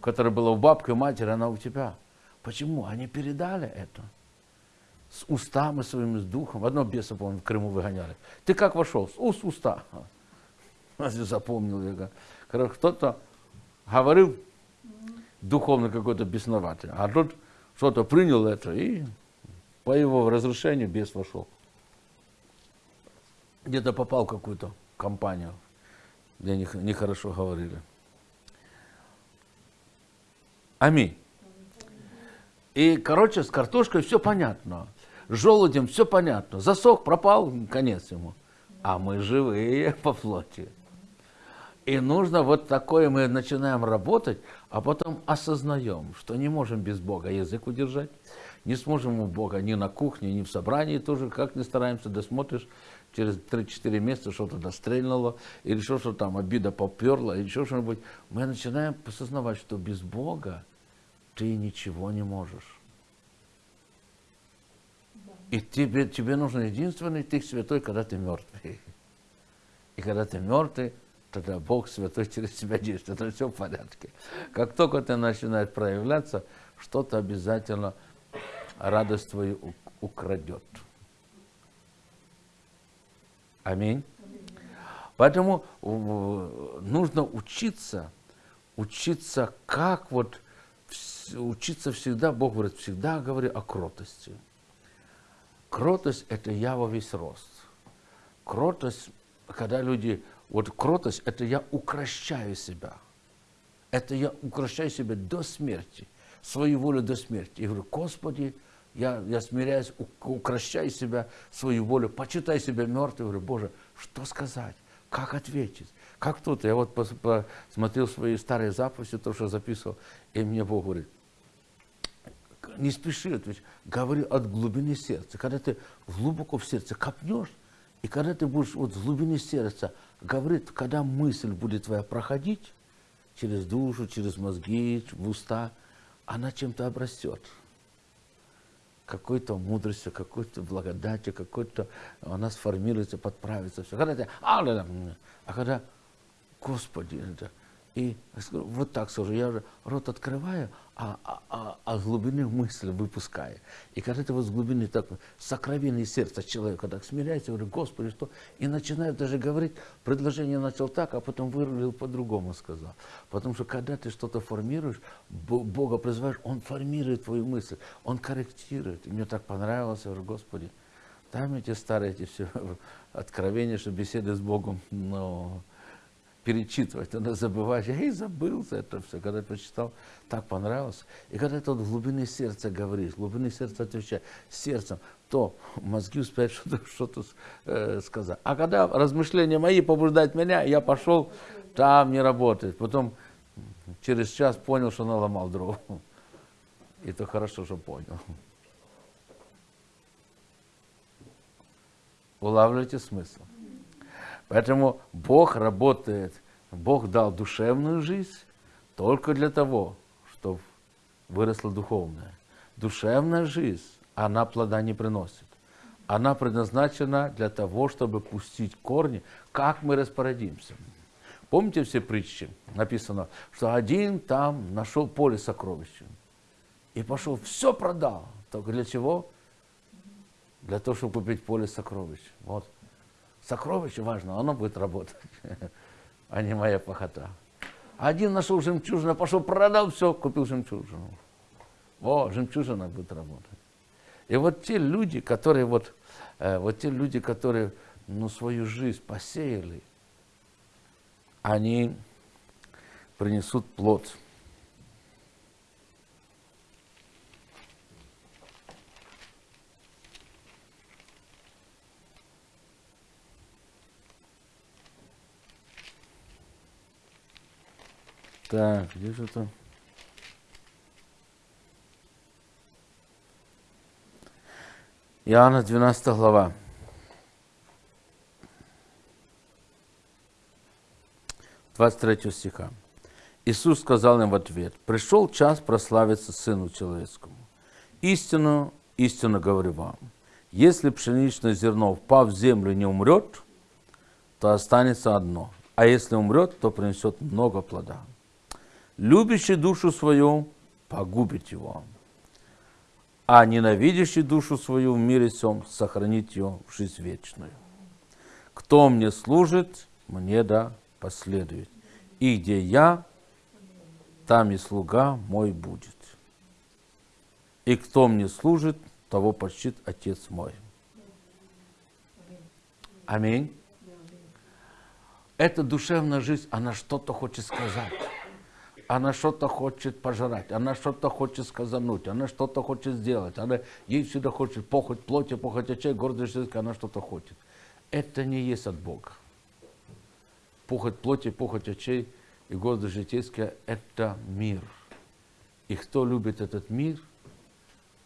[SPEAKER 1] Которая была у бабки, у матери, она у тебя. Почему? Они передали это. С устами своими, с духом. Одно беса, помню, в Крыму выгоняли. Ты как вошел? С уст уста. [LAUGHS] Запомнил я. Кто-то говорил духовно какой-то бесноватый, а тут что-то принял это и по его разрушению бес вошел где-то попал в какую-то компанию, где нехорошо говорили. Аминь. И, короче, с картошкой все понятно. Желудем все понятно. Засох, пропал, конец ему. А мы живые [LAUGHS] по плоти. И нужно вот такое, мы начинаем работать, а потом осознаем, что не можем без Бога язык удержать, не сможем мы Бога ни на кухне, ни в собрании тоже, как не стараемся, досмотришь, через 3-4 месяца что-то дострельнуло, или что, что там обида поперла, или еще что-нибудь. Мы начинаем осознавать, что без Бога ты ничего не можешь. И тебе, тебе нужен единственный ты святой, когда ты мертвый. И когда ты мертвый, тогда Бог святой через тебя действует, это все в порядке. Как только ты начинаешь проявляться, что-то обязательно радость твою украдет. Аминь. Поэтому нужно учиться, учиться как вот, учиться всегда, Бог говорит, всегда говори о кротости. Кротость – это я во весь рост. Кротость, когда люди вот кротость – это я укращаю себя. Это я укращаю себя до смерти, свою волю до смерти. И говорю, Господи, я, я смиряюсь, укращаю себя, свою волю, почитай себя мертвым. Говорю, Боже, что сказать? Как ответить? Как тут? Я вот посмотрел свои старые записи, то, что записывал, и мне Бог говорит, не спеши отвечать, говори от глубины сердца. Когда ты глубоко в сердце копнешь, и когда ты будешь вот с глубины сердца говорит, когда мысль будет твоя проходить через душу, через мозги, в уста, она чем-то обрастет. Какой-то мудростью, какой-то благодатью, какой-то она сформируется, подправится. Все. Когда ты, а, а когда, Господи, это, и вот так скажу, я уже рот открываю, а, а, а, а глубины мысли выпускаю. И когда ты вот с глубины так, сокровенное сердце человека так смиряется, говорю, Господи, что? И начинаю даже говорить, предложение начал так, а потом вырулил по-другому сказал. Потому что когда ты что-то формируешь, Бога призываешь, Он формирует твою мысль, Он корректирует. И мне так понравилось, я говорю, Господи, мне эти старые эти все [LAUGHS] откровения, что беседы с Богом, но перечитывать, надо забывать. Я и забыл за это все, когда прочитал, так понравилось. И когда ты вот глубины сердца говоришь, глубины сердца отвечаешь сердцем, то мозги успеют что-то что э, сказать. А когда размышления мои побуждают меня, я пошел, там не работает. Потом через час понял, что наломал дров. И то хорошо, что понял. Улавливаете смысл? Поэтому Бог работает, Бог дал душевную жизнь только для того, чтобы выросла духовная. Душевная жизнь, она плода не приносит. Она предназначена для того, чтобы пустить корни, как мы распорядимся. Помните все притчи? Написано, что один там нашел поле сокровища. И пошел, все продал. Только для чего? Для того, чтобы купить поле сокровищ. Вот. Сокровище важно, оно будет работать, [LAUGHS] а не моя похота. Один нашел жемчужину, пошел, продал все, купил жемчужину. О, жемчужина будет работать. И вот те люди, которые вот, э, вот те люди, которые ну, свою жизнь посеяли, они принесут плод. Так, где же это? Иоанна 12 глава. Двадцать третьего стиха. Иисус сказал им в ответ, «Пришел час прославиться Сыну Человеческому. Истину, истину говорю вам, если пшеничное зерно, впав в землю, не умрет, то останется одно, а если умрет, то принесет много плода любящий душу свою погубит его, а ненавидящий душу свою в мире сем сохранит ее в жизнь вечную. Кто мне служит, мне да последует. И где я, там и слуга мой будет. И кто мне служит, того почтит Отец мой. Аминь. Эта душевная жизнь, она что-то хочет сказать она что-то хочет пожрать, она что-то хочет сказануть, она что-то хочет сделать, она ей всегда хочет похоть плоти, похоть очей, гордость языка, она что-то хочет. Это не есть от Бога. Похоть плоти, похоть очей и гордость житейская – это мир. И кто любит этот мир,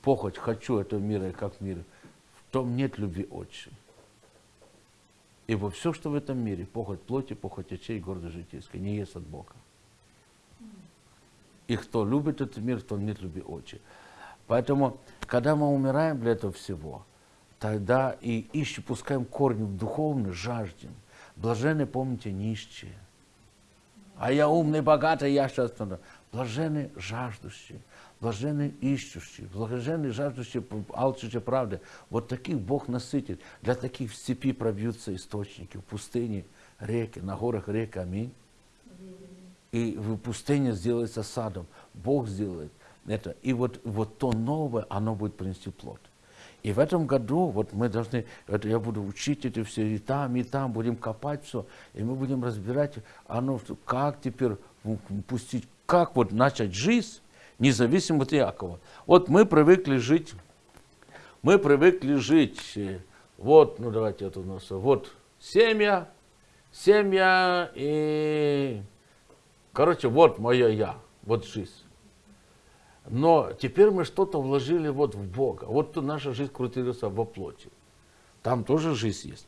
[SPEAKER 1] похоть, хочу этого мира, и как мир, в том нет любви отче. Ибо все, что в этом мире, похоть плоти, похоть очей, гордость житейская, не есть от Бога. И кто любит этот мир, то нет любви отче. Поэтому, когда мы умираем для этого всего, тогда и ищем, пускаем корни в духовный, жаждем. Блаженны, помните, нищие. А я умный, богатый, я сейчас... Блаженны жаждущие, блаженны ищущие, блаженны жаждущие, алчущие правды. Вот таких Бог насытит. Для таких в степи пробьются источники, в пустыне реки, на горах реки. Аминь. И в пустыне сделается садом. Бог сделает это. И вот, вот то новое, оно будет принести плод. И в этом году вот мы должны, это я буду учить эти все и там, и там, будем копать все, и мы будем разбирать, оно, как теперь пустить, как вот начать жизнь, независимо от Якова. Вот мы привыкли жить, мы привыкли жить, э, вот, ну давайте это у нас, вот семья, семья и, короче, вот мое я, вот жизнь. Но теперь мы что-то вложили вот в Бога. Вот наша жизнь крутилась во плоти. Там тоже жизнь есть.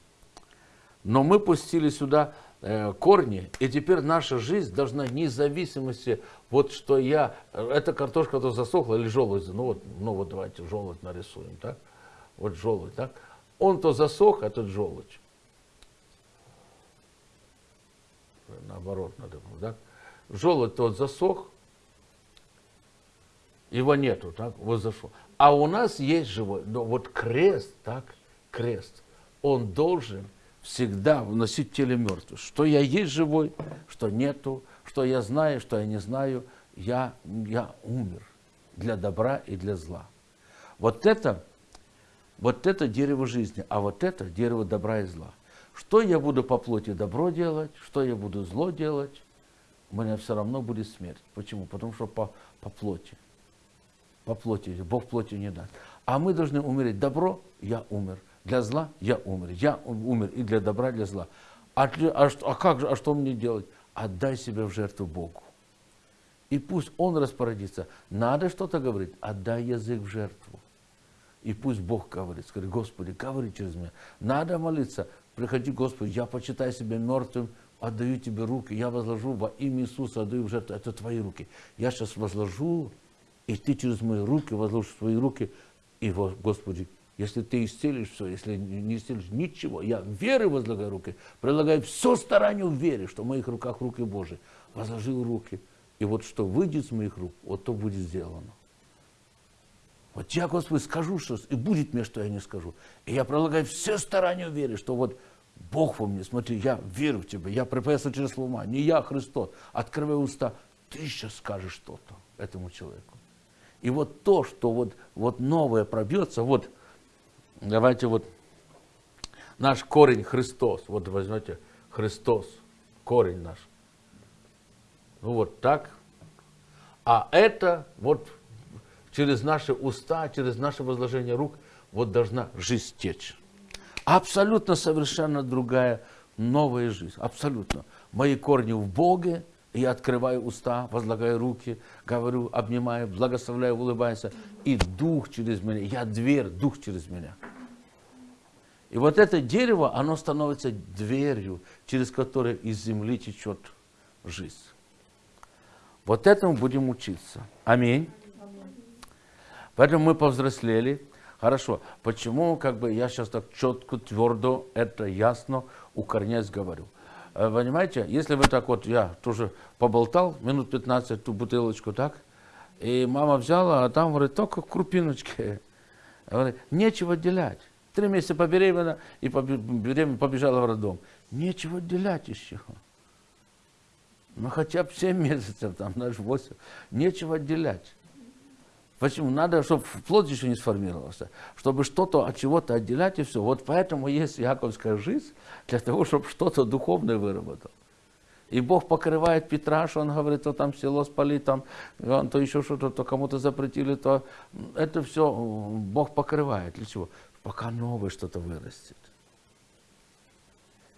[SPEAKER 1] Но мы пустили сюда э, корни, и теперь наша жизнь должна независимости, вот что я, это картошка то засохла или желудь, ну вот, ну вот давайте желудь нарисуем, так? Вот желудь, так? Он то засох, этот желудь. Наоборот надо так? Желудь тот засох, его нету, так, вот зашел. А у нас есть живой, но вот крест, так, крест, он должен всегда вносить теле мертвых. Что я есть живой, что нету, что я знаю, что я не знаю, я, я умер для добра и для зла. Вот это, вот это дерево жизни, а вот это дерево добра и зла. Что я буду по плоти добро делать, что я буду зло делать, у меня все равно будет смерть. Почему? Потому что по, по плоти по плоти, Бог плотью не даст. А мы должны умереть. Добро, я умер. Для зла я умер. Я умер и для добра, и для зла. А, а, а как а что мне делать? Отдай себя в жертву Богу. И пусть Он распорядится. Надо что-то говорить, отдай язык в жертву. И пусть Бог говорит. Скажи, Господи, говори через меня. Надо молиться. Приходи, Господи, я почитаю себя мертвым, отдаю Тебе руки. Я возложу во имя Иисуса, отдаю в жертву. Это Твои руки. Я сейчас возложу и ты через мои руки возложишь свои руки, и, Господи, если ты исцелишь все, если не исцелишь ничего, я веры возлагаю руки, прилагаю все старание в вере, что в моих руках руки Божии. Возложил руки, и вот что выйдет с моих рук, вот то будет сделано. Вот я, Господи, скажу что и будет мне, что я не скажу. И я прилагаю все старания в вере, что вот Бог во мне, смотри, я верю в Тебя, я профессор через ума, не я, Христос. Открывай уста, ты сейчас скажешь что-то этому человеку. И вот то, что вот, вот новое пробьется, вот давайте вот наш корень Христос, вот возьмете Христос, корень наш. Ну вот так. А это вот через наши уста, через наше возложение рук, вот должна жизнь течь. Абсолютно совершенно другая новая жизнь. Абсолютно. Мои корни в Боге, я открываю уста, возлагаю руки, говорю, обнимаю, благословляю, улыбаюсь. И дух через меня, я дверь, дух через меня. И вот это дерево, оно становится дверью, через которую из земли течет жизнь. Вот этому будем учиться. Аминь. Поэтому мы повзрослели. Хорошо. Почему как бы я сейчас так четко, твердо, это ясно, укорняясь говорю? Э, понимаете, если вы так вот, я тоже поболтал минут 15 ту бутылочку, так, и мама взяла, а там, говорит, только крупиночки. Говорит, нечего отделять. Три месяца побеременна и побежала в роддом. Нечего отделять еще. Ну, хотя бы 7 месяцев, там, даже 8. Нечего отделять. Почему? Надо, чтобы плод еще не сформировался, чтобы что-то от чего-то отделять и все. Вот поэтому есть яковская жизнь, для того, чтобы что-то духовное выработал. И Бог покрывает Петра, что он говорит, то там село спали, там, то еще что-то, то кому-то запретили, то это все Бог покрывает. Для чего? Пока новое что-то вырастет.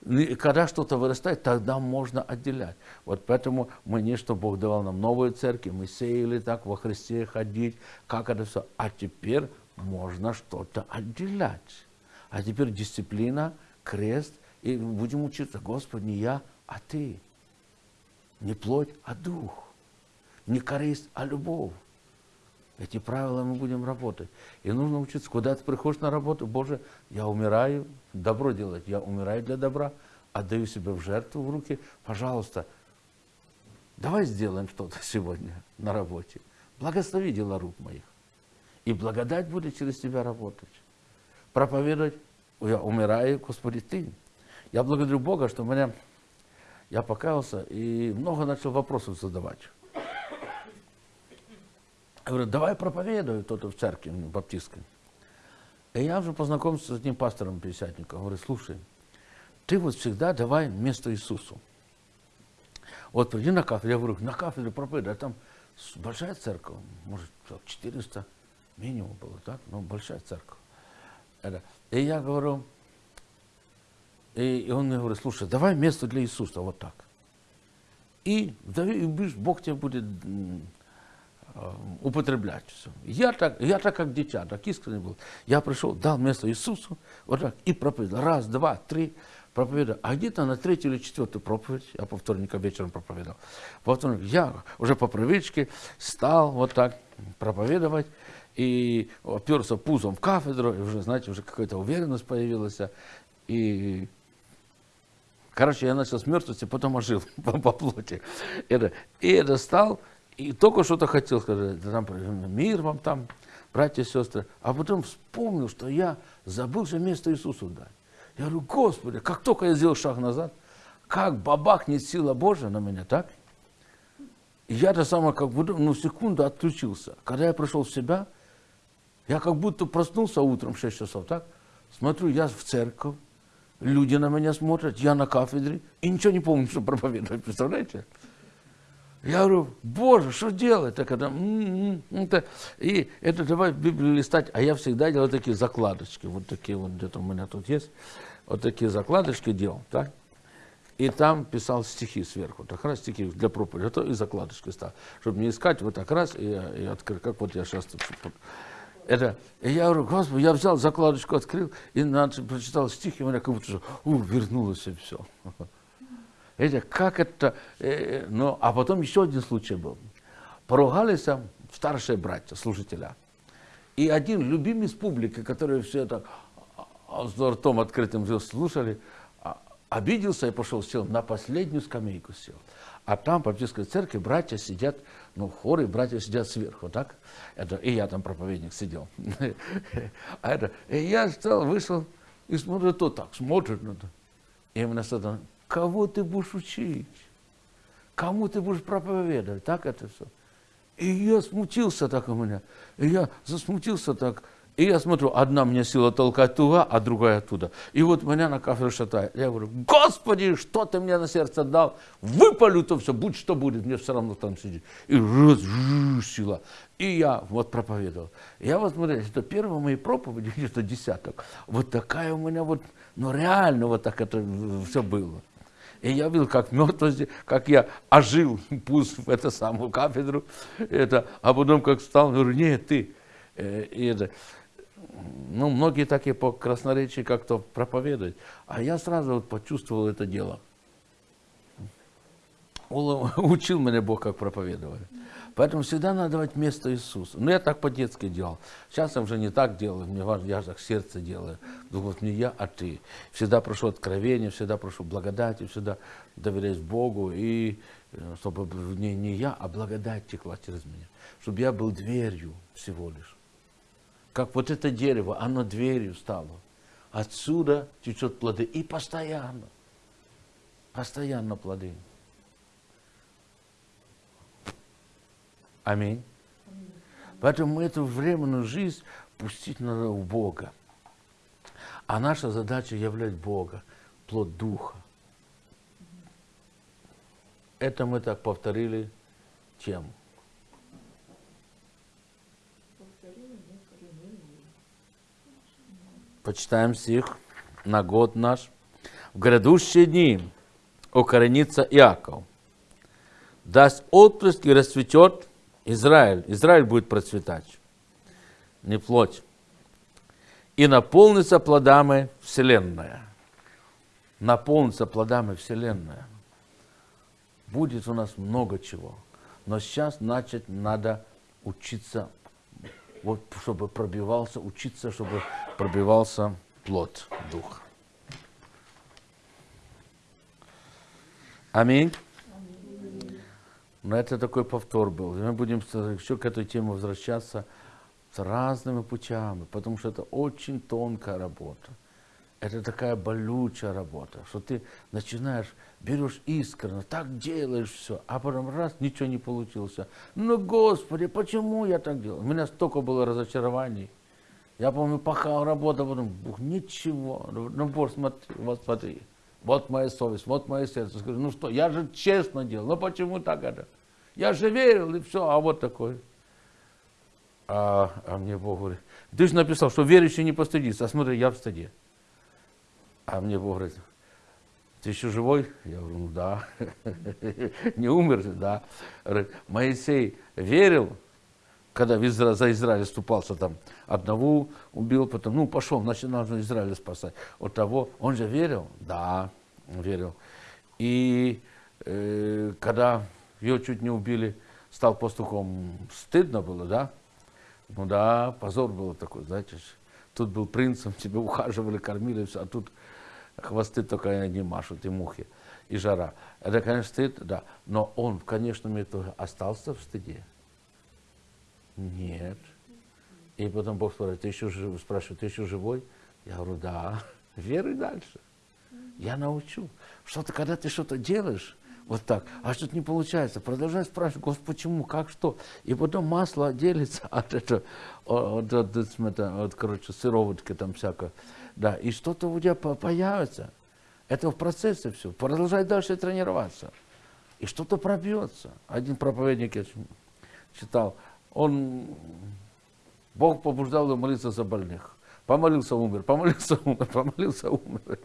[SPEAKER 1] И когда что-то вырастает, тогда можно отделять. Вот поэтому мы не, что Бог давал нам новые церкви, мы сеяли так во Христе ходить, как это все. А теперь можно что-то отделять. А теперь дисциплина, крест, и будем учиться, Господь, не я, а Ты. Не плоть, а дух. Не корысть, а любовь. Эти правила мы будем работать. И нужно учиться, куда ты приходишь на работу, Боже, я умираю, добро делать, я умираю для добра, отдаю себя в жертву в руки, пожалуйста, давай сделаем что-то [LAUGHS] сегодня на работе. Благослови дела рук моих. И благодать будет через тебя работать. Проповедовать, я умираю, Господи, Ты. Я благодарю Бога, что меня, я покаялся и много начал вопросов задавать. Я говорю, давай проповедуй кто-то в церкви баптистской. И я уже познакомился с одним пастором пятидесятником. Говорю, слушай, ты вот всегда давай место Иисусу. Вот приди на кафедру, я говорю, на кафедре проповедуй, а там большая церковь, может, 400 минимум было, так? Ну, большая церковь. И я говорю, и он мне говорит, слушай, давай место для Иисуса, вот так. И, и Бог тебе будет употреблять все. Я так, я так как дитя, так искренне был. Я пришел, дал место Иисусу, вот так, и проповедовал. Раз, два, три, проповедовал. А где-то на третью или четвертую проповедь, я по вторникам вечером проповедовал. По вторник я уже по привычке стал вот так проповедовать, и оперся пузом в кафедру, и уже, знаете, уже какая-то уверенность появилась. И Короче, я начал с мертвости, потом ожил [LAUGHS] по, по плоти. Это, и это стал и только что-то хотел сказать, там, мир вам там, братья и сестры. А потом вспомнил, что я забыл же место Иисусу дать. Я говорю, Господи, как только я сделал шаг назад, как бабахнет сила Божия на меня, так? И я то самое, как будто, ну, секунду отключился. Когда я пришел в себя, я как будто проснулся утром в 6 часов, так? Смотрю, я в церковь, люди на меня смотрят, я на кафедре, и ничего не помню, что проповедовать, представляете? Я говорю, Боже, что делать? Так это, это, и это давай Библию листать. А я всегда делаю такие закладочки. Вот такие вот где-то у меня тут есть. Вот такие закладочки делал, так? И там писал стихи сверху. Так раз стихи для проповеди, а то и закладочки стал. Чтобы не искать, вот так раз и, и открыть. Как вот я сейчас тут. Это, и я говорю, Господи, я взял закладочку, открыл, и начал, прочитал стихи, у меня как будто, у, вернулось и все. [LAUGHS] Видите, как это... Э, ну, а потом еще один случай был. Поругались старшие братья, служителя. И один любимый из публики, который все это а, с ртом открытым слушали, а, обиделся и пошел, сел на последнюю скамейку сел. А там, в баптистской церкви, братья сидят, ну, хоры, братья сидят сверху, так? Это, и я там проповедник сидел. [LAUGHS] А это, и я стал, вышел, и смотрю, то так, смотрит это. И мне что Кого ты будешь учить? Кому ты будешь проповедовать? Так это все. И я смутился так у меня. И я засмутился так. И я смотрю, одна мне сила толкать туда, а другая оттуда. И вот меня на кафедру шатает. Я говорю, Господи, что ты мне на сердце дал? Выпалю то все, будь что будет, мне все равно там сидеть. И раз, сила. И я вот проповедовал. Я вот смотрю, это первые мои проповеди, [LAUGHS] где-то десяток. Вот такая у меня вот, ну реально вот так это все было. И я видел, как мертвости, как я ожил, [LAUGHS] пусть в эту самую кафедру, это, а потом как встал, говорю, нет, ты. Э, и это, ну, многие так и по красноречии как-то проповедуют. А я сразу вот почувствовал это дело. [LAUGHS] Учил меня Бог, как проповедовать. Поэтому всегда надо давать место Иисусу. Ну, я так по-детски делал. Сейчас я уже не так делаю, мне важно, я же так сердце делаю. Вот не я, а ты. Всегда прошу откровения, всегда прошу благодати, всегда доверяюсь Богу. И э, чтобы не, не я, а благодать текла через меня. Чтобы я был дверью всего лишь. Как вот это дерево, оно дверью стало. Отсюда течет плоды. И постоянно. Постоянно плоды. Аминь. Поэтому эту временную жизнь пустить надо у Бога. А наша задача являть Бога, плод Духа. Это мы так повторили тему. Почитаем стих на год наш. В грядущие дни укоренится Иаков, даст отпуск и расцветет Израиль. Израиль будет процветать, не плоть. И наполнится плодами Вселенная. Наполнится плодами Вселенная. Будет у нас много чего. Но сейчас начать надо учиться, вот, чтобы пробивался, учиться, чтобы пробивался плод Духа. Аминь. Но это такой повтор был. Мы будем еще к этой теме возвращаться с разными путями, потому что это очень тонкая работа. Это такая болючая работа, что ты начинаешь, берешь искренне, так делаешь все, а потом раз, ничего не получилось. Ну, Господи, почему я так делал? У меня столько было разочарований. Я помню, пахал, работал, потом, Бог, ничего. Ну, Бог, смотри, вот смотри, вот моя совесть, вот мое сердце. Скажу, ну что, я же честно делал, ну почему так это? Я же верил, и все, а вот такой. А, а мне Бог говорит, ты же написал, что верующий не постыдится, а смотри, я в стыде. А мне Бог говорит, ты еще живой? Я говорю, ну да. [LAUGHS] Не умер да. Моисей верил, когда в Изра... за Израиль ступался там, одного убил, потом, ну, пошел, значит, нужно Израиль спасать. От того, он же верил? Да, верил. И э, когда его чуть не убили, стал пастухом, стыдно было, да? Ну да, позор был такой, знаете, тут был принцем, [LAUGHS] тебе ухаживали, кормили, все, а тут хвосты только не машут, и мухи, и жара. Это, конечно, стыд, да. Но он в конечном итоге остался в стыде. Нет. И потом Бог спрашивает, ты еще, жив, спрашивает, ты еще живой? Я говорю, да. Веруй дальше. Я научу. Что-то, когда ты что-то делаешь, вот так, а что-то не получается, продолжай спрашивать, Господи, почему, как, что. И потом масло отделится [LAUGHS] от этого, от, от, от, от, короче, сыроватки там всякое. Да, и что-то у тебя появится. Это в процессе все. Продолжай дальше тренироваться. И что-то пробьется. Один проповедник я читал, он, Бог побуждал его молиться за больных. Помолился, умер, помолился, умер, помолился, умер.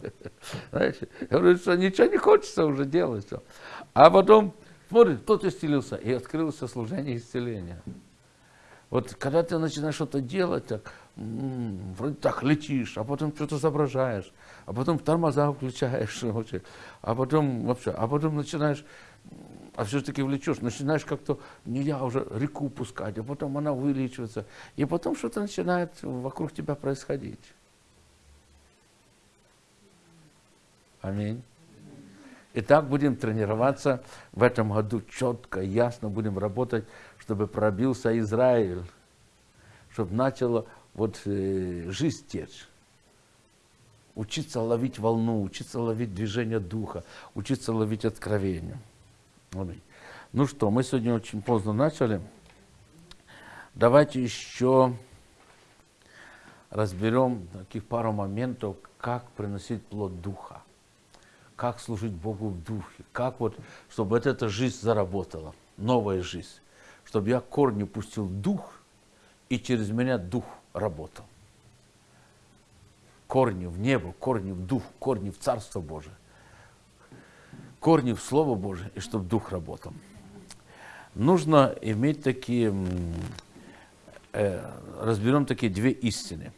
[SPEAKER 1] Знаете, я говорю, что ничего не хочется уже делать. Все. А потом, смотрит, кто-то исцелился, и открылось служение исцеления. Вот когда ты начинаешь что-то делать, так, вроде так летишь, а потом что-то соображаешь, а потом тормоза включаешь, [LAUGHS] а потом вообще, а потом начинаешь, а все-таки влечешь, начинаешь как-то, не я уже реку пускать, а потом она увеличивается, и потом что-то начинает вокруг тебя происходить. Аминь. И так будем тренироваться в этом году четко, ясно будем работать, чтобы пробился Израиль, чтобы начало вот э, жизнь течь. Учиться ловить волну, учиться ловить движение духа, учиться ловить откровение. Ну что, мы сегодня очень поздно начали. Давайте еще разберем таких пару моментов, как приносить плод духа, как служить Богу в духе, как вот, чтобы вот эта жизнь заработала, новая жизнь, чтобы я корни пустил дух, и через меня дух работал. Корни в небо, корни в дух, корни в Царство Божие, корни в Слово Божие, и чтобы дух работал. Нужно иметь такие, э, разберем такие две истины.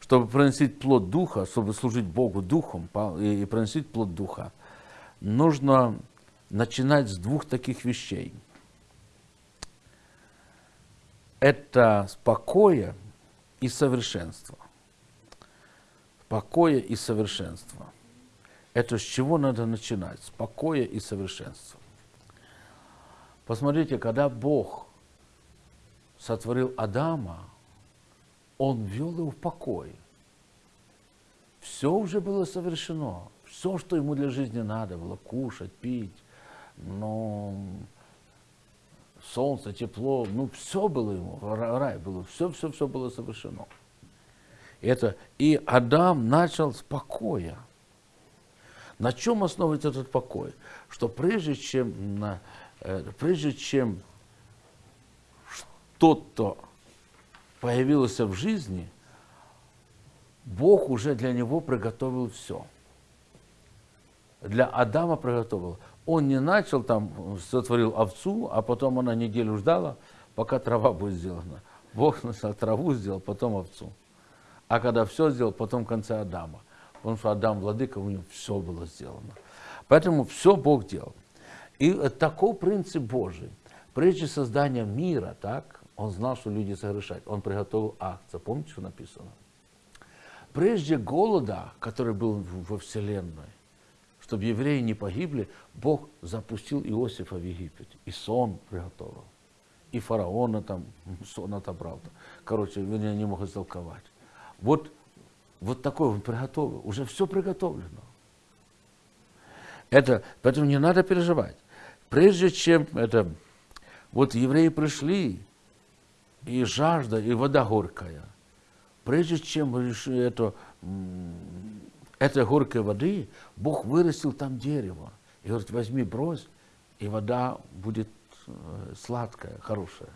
[SPEAKER 1] Чтобы приносить плод духа, чтобы служить Богу духом и приносить плод духа, нужно начинать с двух таких вещей. Это спокойствие и совершенство. Покоя и совершенство. Это с чего надо начинать? С покоя и совершенства. Посмотрите, когда Бог сотворил Адама, Он ввел его в покой. Все уже было совершено. Все, что ему для жизни надо было, кушать, пить, но солнце, тепло, ну все было ему, рай был, все, все, все было совершено. Это, и Адам начал с покоя. На чем основывается этот покой? Что прежде чем, э, прежде чем что-то появилось в жизни, Бог уже для него приготовил все. для Адама приготовил. Он не начал там, сотворил овцу, а потом она неделю ждала, пока трава будет сделана. Бог сначала траву сделал, потом овцу. А когда все сделал, потом в конце Адама. Потому что Адам владыка, у него все было сделано. Поэтому все Бог делал. И такой принцип Божий. Прежде создания мира, так, он знал, что люди согрешают. Он приготовил акция. Помните, что написано? Прежде голода, который был во Вселенной, чтобы евреи не погибли, Бог запустил Иосифа в Египет. И сон приготовил. И фараона там [LAUGHS] сон отобрал. Короче, меня не могут истолковать. Вот, вот такой он приготовил. Уже все приготовлено. Это, поэтому не надо переживать. Прежде чем это, вот евреи пришли, и жажда, и вода горькая. Прежде чем это, этой горькой воды, Бог вырастил там дерево. И говорит, возьми, брось, и вода будет э, сладкая, хорошая.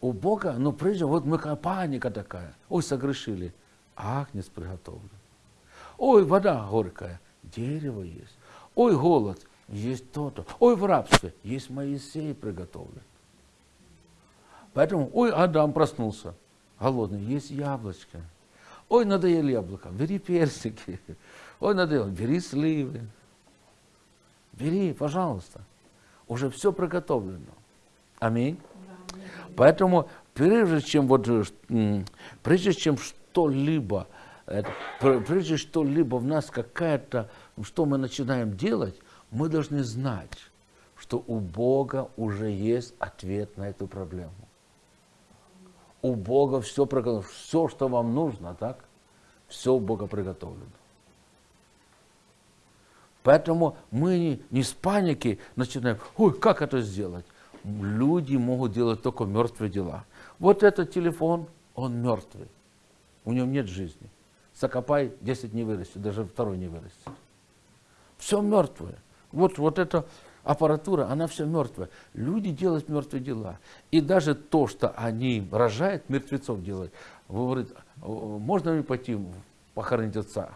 [SPEAKER 1] У Бога, ну прежде, вот мы паника такая. Ой, согрешили. Агнец приготовлен. Ой, вода горькая. Дерево есть. Ой, голод. Есть то-то. Ой, в рабстве. Есть Моисей приготовлен. Поэтому, ой, Адам проснулся. Голодный. Есть яблочко. Ой, надоели яблоко. Бери персики. Ой, надоело. Бери сливы. Бери, пожалуйста. Уже все приготовлено. Аминь. Поэтому прежде чем вот прежде чем что-либо прежде что-либо в нас какая-то что мы начинаем делать, мы должны знать, что у Бога уже есть ответ на эту проблему. У Бога все приготовлено, все, что вам нужно, так? Все у Бога приготовлено. Поэтому мы не, не с паники начинаем, ой, как это сделать? Люди могут делать только мертвые дела. Вот этот телефон, он мертвый. У него нет жизни. Закопай, 10 не вырастет, даже второй не вырастет. Все мертвое. Вот, вот эта аппаратура, она все мертвая. Люди делают мертвые дела. И даже то, что они рожают, мертвецов делают. Говорит, можно ли пойти похоронить отца?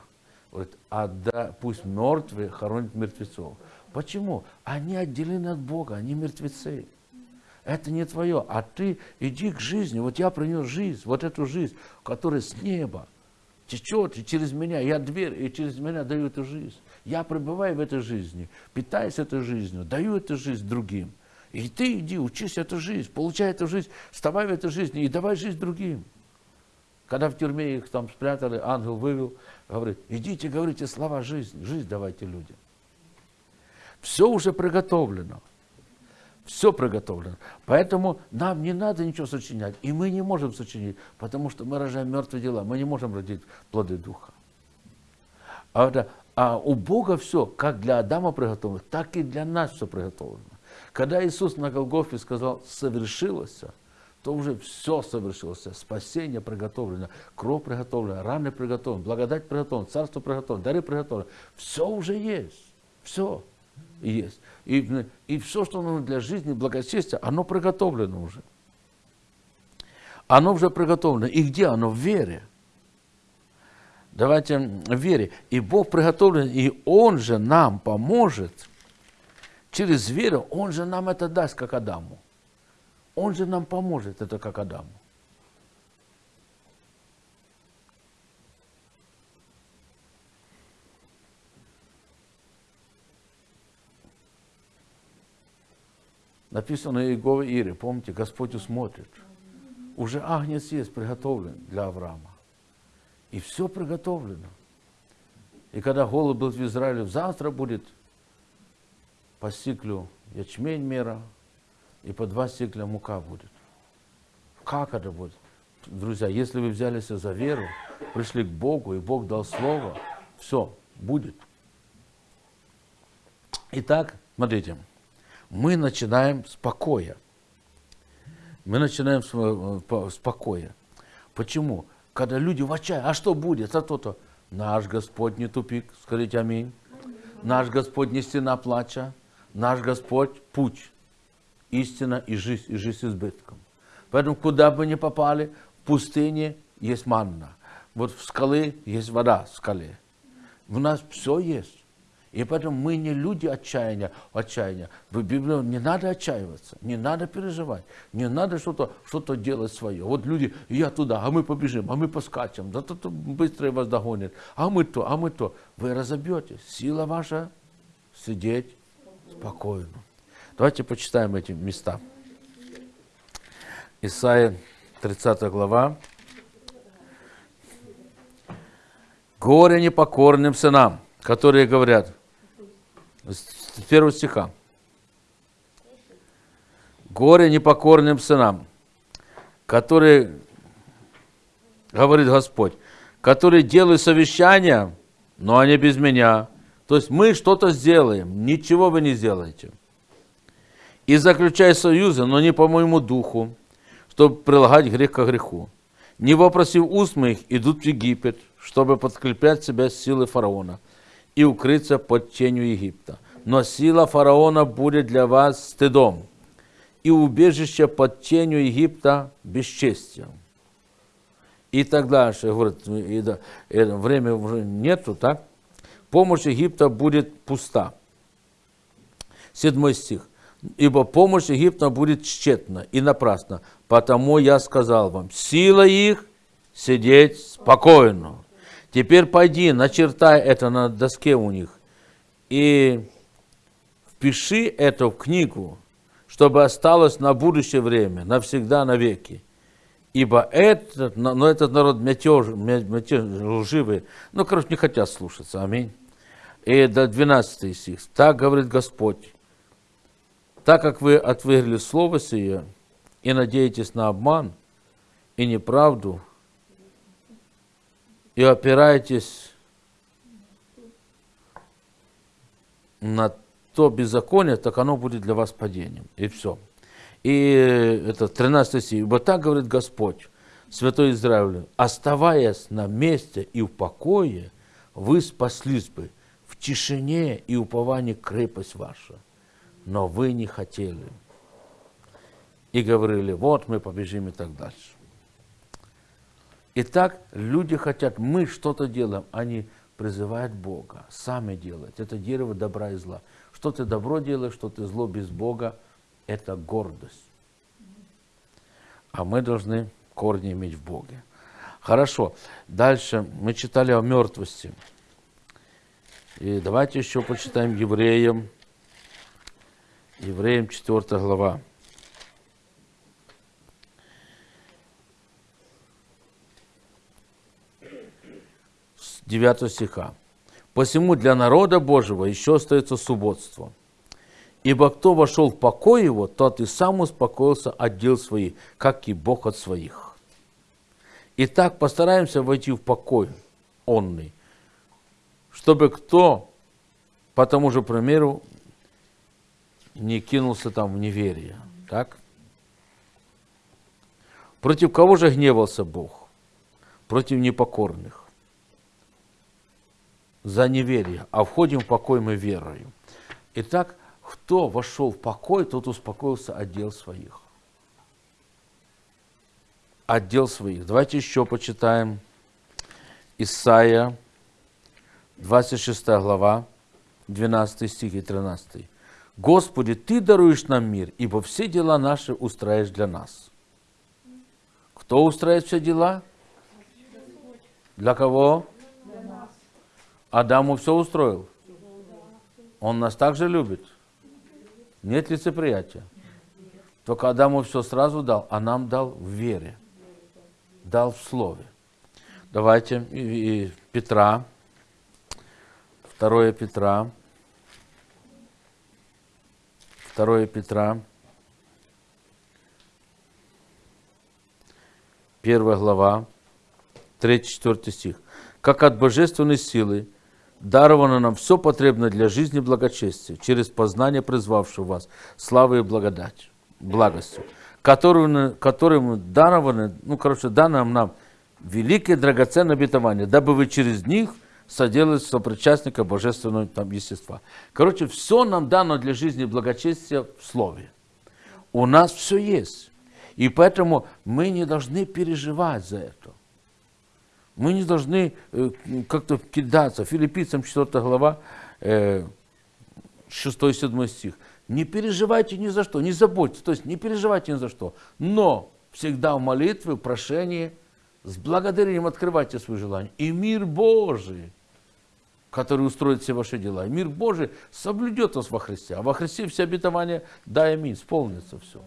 [SPEAKER 1] Говорит, а да, пусть мертвые хоронят мертвецов. Почему? Они отделены от Бога, они мертвецы. Это не твое, а ты иди к жизни. Вот я принес жизнь, вот эту жизнь, которая с неба течет и через меня. Я дверь, и через меня даю эту жизнь. Я пребываю в этой жизни, питаюсь этой жизнью, даю эту жизнь другим. И ты иди, учись эту жизнь, получай эту жизнь, вставай в эту жизнь и давай жизнь другим. Когда в тюрьме их там спрятали, ангел вывел, говорит, идите, говорите слова жизни, жизнь давайте людям. Все уже приготовлено. Все приготовлено. Поэтому нам не надо ничего сочинять. И мы не можем сочинить, потому что мы рожаем мертвые дела. Мы не можем родить плоды Духа. А, это, а у Бога все, как для Адама приготовлено, так и для нас все приготовлено. Когда Иисус на Голгофе сказал «совершилось», то уже все совершилось. Спасение приготовлено, кровь приготовлена, раны приготовлены, благодать приготовлена, царство приготовлено, дары приготовлены. Все уже есть. Все есть. И, и все, что нужно для жизни, благочестия, оно приготовлено уже. Оно уже приготовлено. И где оно? В вере. Давайте в вере. И Бог приготовлен, и Он же нам поможет через веру. Он же нам это даст, как Адаму. Он же нам поможет, это как Адаму. Написано Иегове Ире, помните, Господь усмотрит. Уже агнец есть приготовлен для Авраама. И все приготовлено. И когда голод был в Израиле, завтра будет по сиклю ячмень мера, и по два сикля мука будет. Как это будет? Друзья, если вы взялись за веру, пришли к Богу, и Бог дал слово, все, будет. Итак, смотрите мы начинаем с покоя. Мы начинаем с, э, с покоя. Почему? Когда люди в отчаянии, а что будет? А то-то. Наш Господь не тупик, скажите аминь. Наш Господь не стена плача. Наш Господь путь, истина и жизнь, и жизнь с избытком. Поэтому куда бы ни попали, в пустыне есть манна. Вот в скалы есть вода в скале. У нас все есть. И поэтому мы не люди отчаяния, отчаяния. В Библии не надо отчаиваться, не надо переживать, не надо что-то что делать свое. Вот люди, я туда, а мы побежим, а мы поскачем, да то, то быстро вас догонит, а мы то, а мы то. Вы разобьетесь. Сила ваша сидеть спокойно. Давайте почитаем эти места. Исайя 30 глава. Горе непокорным сынам, которые говорят, с первого стиха. Горе непокорным сынам, которые, говорит Господь, которые делают совещания, но они без меня. То есть мы что-то сделаем, ничего вы не сделаете. И заключай союзы, но не по моему духу, чтобы прилагать грех к греху. Не вопросив уст моих, идут в Египет, чтобы подкреплять себя силой фараона и укрыться под тенью Египта. Но сила фараона будет для вас стыдом, и убежище под тенью Египта бесчестием. И так дальше, говорит, и да, и время уже нету, так? Помощь Египта будет пуста. Седьмой стих. Ибо помощь Египта будет тщетна и напрасна, потому я сказал вам, сила их сидеть спокойно. Теперь пойди, начертай это на доске у них и впиши это в книгу, чтобы осталось на будущее время, навсегда, навеки. Ибо этот, но этот народ мятеж, мятеж, лживый, ну, короче, не хотят слушаться, аминь. И до 12 стих. Так говорит Господь, так как вы отвергли слово сие и надеетесь на обман и неправду, и опираетесь на то беззаконие, так оно будет для вас падением. И все. И это 13 стих. Вот так говорит Господь, Святой Израилю, оставаясь на месте и в покое, вы спаслись бы в тишине и уповании крепость ваша. Но вы не хотели. И говорили, вот мы побежим и так дальше. Итак, люди хотят, мы что-то делаем, они призывают Бога, сами делать. Это дерево добра и зла. Что ты добро делаешь, что ты зло без Бога, это гордость. А мы должны корни иметь в Боге. Хорошо. Дальше мы читали о мертвости. И давайте еще почитаем евреям. Евреям 4 глава. 9 стиха. «Посему для народа Божьего еще остается субботство. Ибо кто вошел в покой его, тот и сам успокоился от дел своих, как и Бог от своих». Итак, постараемся войти в покой онный, чтобы кто, по тому же примеру, не кинулся там в неверие. Так? Против кого же гневался Бог? Против непокорных за неверие, а входим в покой мы верою. Итак, кто вошел в покой, тот успокоился от дел своих. От дел своих. Давайте еще почитаем Исаия, 26 глава, 12 стих и 13. «Господи, Ты даруешь нам мир, ибо все дела наши устраиваешь для нас». Кто устраивает все дела? Для кого? Адаму все устроил? Он нас также любит? Нет лицеприятия? Только Адаму все сразу дал, а нам дал в вере, дал в слове. Давайте и, и Петра, 2 Петра, 2 Петра, 1 глава, 3-4 стих. Как от божественной силы даровано нам все потребное для жизни и благочестия, через познание призвавшего вас, славы и благодать, благостью, которым, которым дарованы, ну, короче, дано нам великие драгоценные обетования, дабы вы через них соделали сопричастника божественного там, естества. Короче, все нам дано для жизни и благочестия в Слове. У нас все есть. И поэтому мы не должны переживать за это. Мы не должны э, как-то кидаться. Филиппийцам 4 глава, э, 6-7 стих. Не переживайте ни за что, не заботьтесь, то есть не переживайте ни за что, но всегда в молитве, в прошении, с благодарением открывайте свои желания. И мир Божий, который устроит все ваши дела, и мир Божий соблюдет вас во Христе, а во Христе все обетования, да, аминь, исполнится все.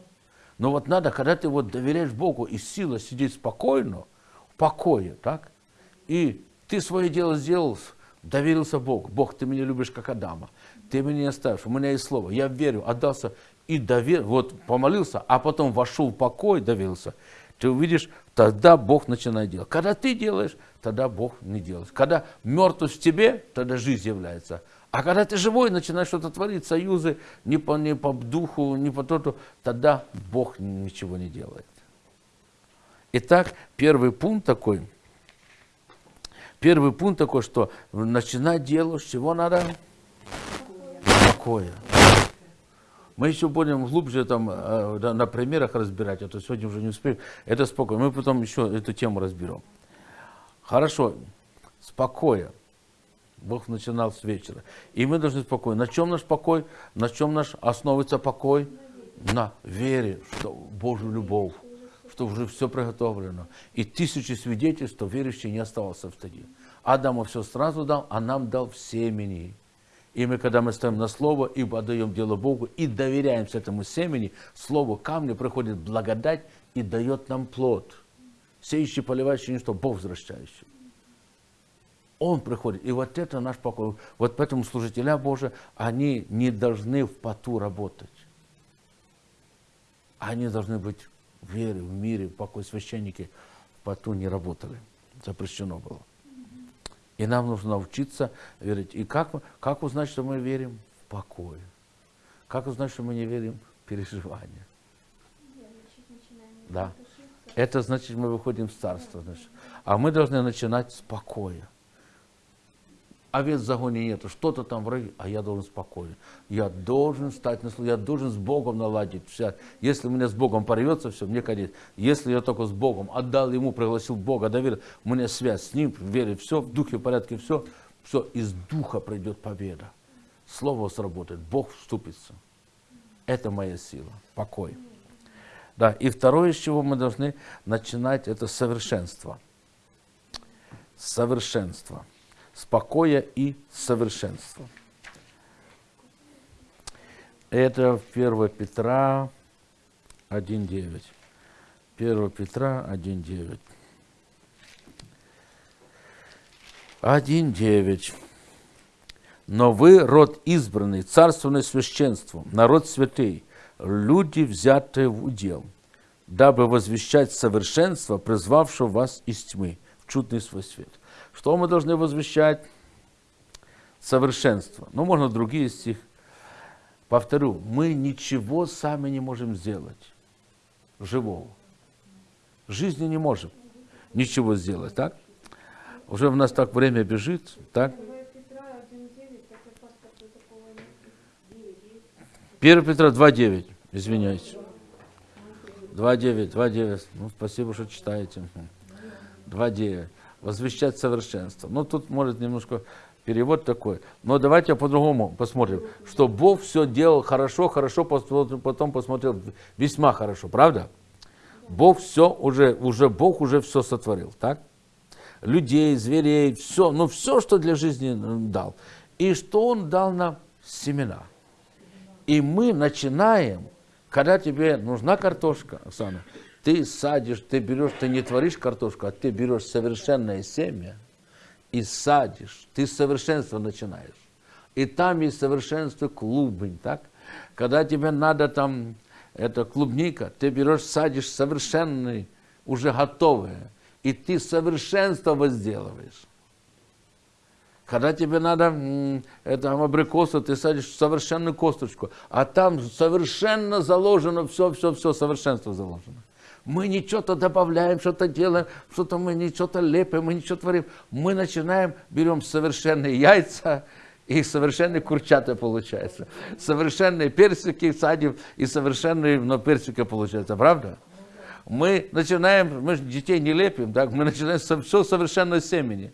[SPEAKER 1] Но вот надо, когда ты вот доверяешь Богу и сила сидеть спокойно, в покое, так, и ты свое дело сделал, доверился Богу. Бог, ты меня любишь, как Адама. Ты меня не оставишь, у меня есть слово. Я верю, отдался и довер, вот помолился, а потом вошел в покой, доверился. Ты увидишь, тогда Бог начинает делать. Когда ты делаешь, тогда Бог не делает. Когда мертвость в тебе, тогда жизнь является. А когда ты живой, начинаешь что-то творить, союзы, не по, не по духу, не по то, тогда Бог ничего не делает. Итак, первый пункт такой. Первый пункт такой, что начинать делать, с чего надо? Покоя. Мы еще будем глубже там э, на примерах разбирать, а то сегодня уже не успеем. Это спокойно. Мы потом еще эту тему разберем. Хорошо. Спокойно. Бог начинал с вечера. И мы должны спокойно. На чем наш покой? На чем наш основывается покой? На вере, что Божью любовь, что уже все приготовлено. И тысячи свидетельств, что верующий не оставался в стаде. Адаму все сразу дал, а нам дал в семени. И мы, когда мы стоим на слово, и отдаем дело Богу, и доверяемся этому семени, слову камня приходит благодать и дает нам плод. Сеющий, поливающий, ничто, Бог возвращающий. Он приходит. И вот это наш покой. Вот поэтому служителя Божии, они не должны в поту работать. Они должны быть вере, в мире, в покое. Священники в поту не работали. Запрещено было. И нам нужно научиться верить. И как, как узнать, что мы верим? В покое. Как узнать, что мы не верим? В переживания. Да. Это значит, мы выходим в царство. Значит. А мы должны начинать с покоя овец в загоне нету, что-то там враги, а я должен спокойно. Я должен стать на я должен с Богом наладить. Все. Если у меня с Богом порвется все, мне конец. Если я только с Богом отдал Ему, пригласил Бога, доверил, у меня связь с Ним, вере, все, в духе, в порядке, все, все, из духа придет победа. Слово сработает, Бог вступится. Это моя сила, покой. Да, и второе, с чего мы должны начинать, это совершенство. Совершенство спокоя и совершенства. Это 1 Петра 1.9. 1 Петра 1.9. 1.9. Но вы род избранный, царственное священство, народ святый, люди, взятые в удел, дабы возвещать совершенство, призвавшего вас из тьмы в чудный свой свет. Что мы должны возвещать? Совершенство. Ну, можно другие стих. Повторю, мы ничего сами не можем сделать живого. Жизни не можем ничего сделать, так? Уже у нас так время бежит, так? 1 Петра 2.9, извиняюсь. 2.9, 2.9. Ну, спасибо, что читаете. 2.9 возвещать совершенство. Ну, тут может немножко перевод такой. Но давайте по-другому посмотрим, что Бог все делал хорошо, хорошо, потом посмотрел весьма хорошо, правда? Бог все уже, уже Бог уже все сотворил, так? Людей, зверей, все, ну все, что для жизни дал. И что Он дал нам семена. И мы начинаем, когда тебе нужна картошка, Оксана, ты садишь, ты берешь, ты не творишь картошку, а ты берешь совершенное семя и садишь, ты совершенство начинаешь. И там есть совершенство клубень, так? Когда тебе надо там, это клубника, ты берешь, садишь совершенный, уже готовое, и ты совершенство возделываешь. Когда тебе надо это абрикосу, ты садишь совершенную косточку, а там совершенно заложено все-все-все, совершенство заложено. Мы ничего-то добавляем, что-то делаем, что-то мы ничего-то лепим, мы ничего творим. Мы начинаем, берем совершенные яйца, и совершенные курчата получается. Совершенные персики садим, и совершенные, но персики получается, правда? Мы начинаем, мы детей не лепим, так? мы начинаем все совершенно семени.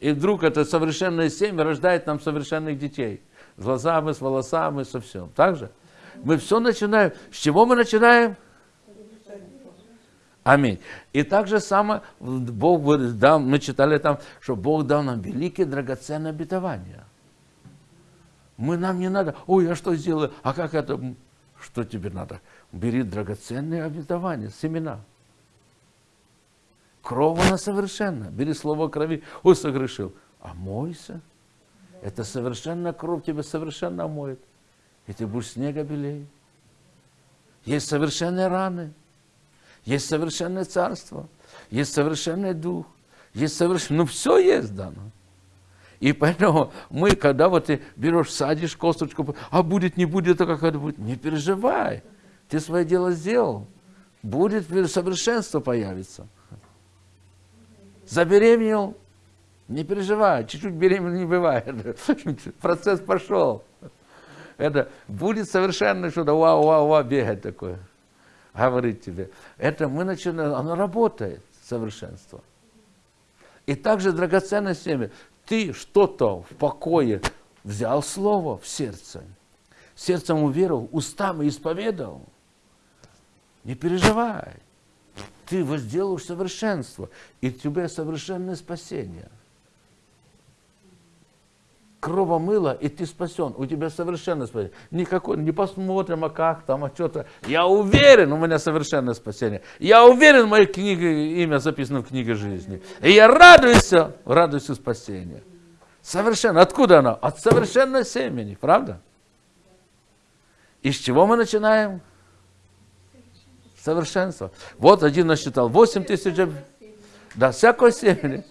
[SPEAKER 1] И вдруг это совершенное семя рождает нам совершенных детей. С глазами, с волосами, со всем. Так же? Мы все начинаем. С чего мы начинаем? Аминь. И так же самое Бог дал, мы читали там, что Бог дал нам великие драгоценные обетования. Мы нам не надо, ой, а что сделаю, а как это, что тебе надо? Бери драгоценные обетования, семена. Кровь она совершенна. Бери слово крови, ой, согрешил. А мойся. Это совершенная кровь тебя совершенно омоет. И ты будешь снега белее. Есть совершенные раны. Есть совершенное царство. Есть совершенный дух. Есть совершенное... Ну, все есть дано. И поэтому мы, когда вот ты берешь, садишь косточку, а будет, не будет, то как это будет, не переживай. Ты свое дело сделал. Будет совершенство появится. Забеременел, не переживай, чуть-чуть беременна не бывает. [LAUGHS] Процесс пошел. Это будет совершенно что-то, вау, вау, вау, бегать такое. Говорит тебе. Это мы начинаем, оно работает, совершенство. И также драгоценное семя. Ты что-то в покое взял слово в сердце, сердцем уверовал, устами исповедовал. Не переживай. Ты возделаешь совершенство, и у тебя совершенное спасение. Крово мыло, и ты спасен. У тебя совершенное спасение. Никакой, не посмотрим, а как там, а что-то. Я уверен, у меня совершенное спасение. Я уверен, в моей книге, имя записано в книге жизни. И я радуюсь, радуюсь спасению. Совершенно. Откуда оно? От совершенного семени, правда? И с чего мы начинаем? Совершенство. Вот один насчитал 8 тысяч. Да, всякое семя.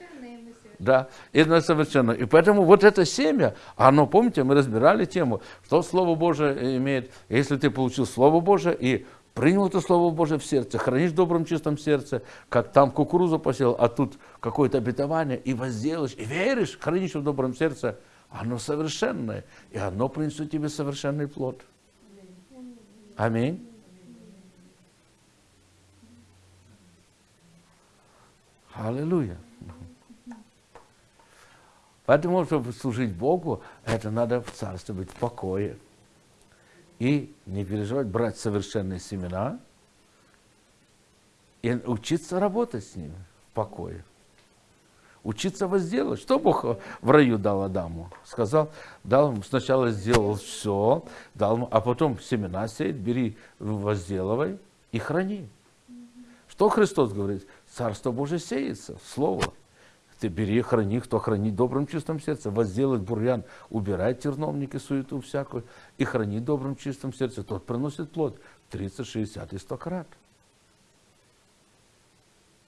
[SPEAKER 1] Да, это совершенно. И поэтому вот это семя, оно, помните, мы разбирали тему, что Слово Божие имеет. Если ты получил Слово Божие и принял это Слово Божие в сердце, хранишь в добром чистом сердце, как там кукурузу посел, а тут какое-то обетование, и возделаешь, и веришь, хранишь в добром сердце, оно совершенное, и оно принесет тебе совершенный плод. Аминь. Аллилуйя. Поэтому, чтобы служить Богу, это надо в царстве быть в покое. И не переживать, брать совершенные семена и учиться работать с ними в покое. Учиться возделать. Что Бог в раю дал Адаму? Сказал, дал ему, сначала сделал все, дал ему, а потом семена сеять, бери, возделывай и храни. Что Христос говорит? Царство Божие сеется, Слово. Ты бери, храни, кто хранит добрым чистым сердцем, возделать бурьян, убирай терновник и суету всякую, и храни добрым чистым сердцем, тот приносит плод 30, 60 и 100 крат.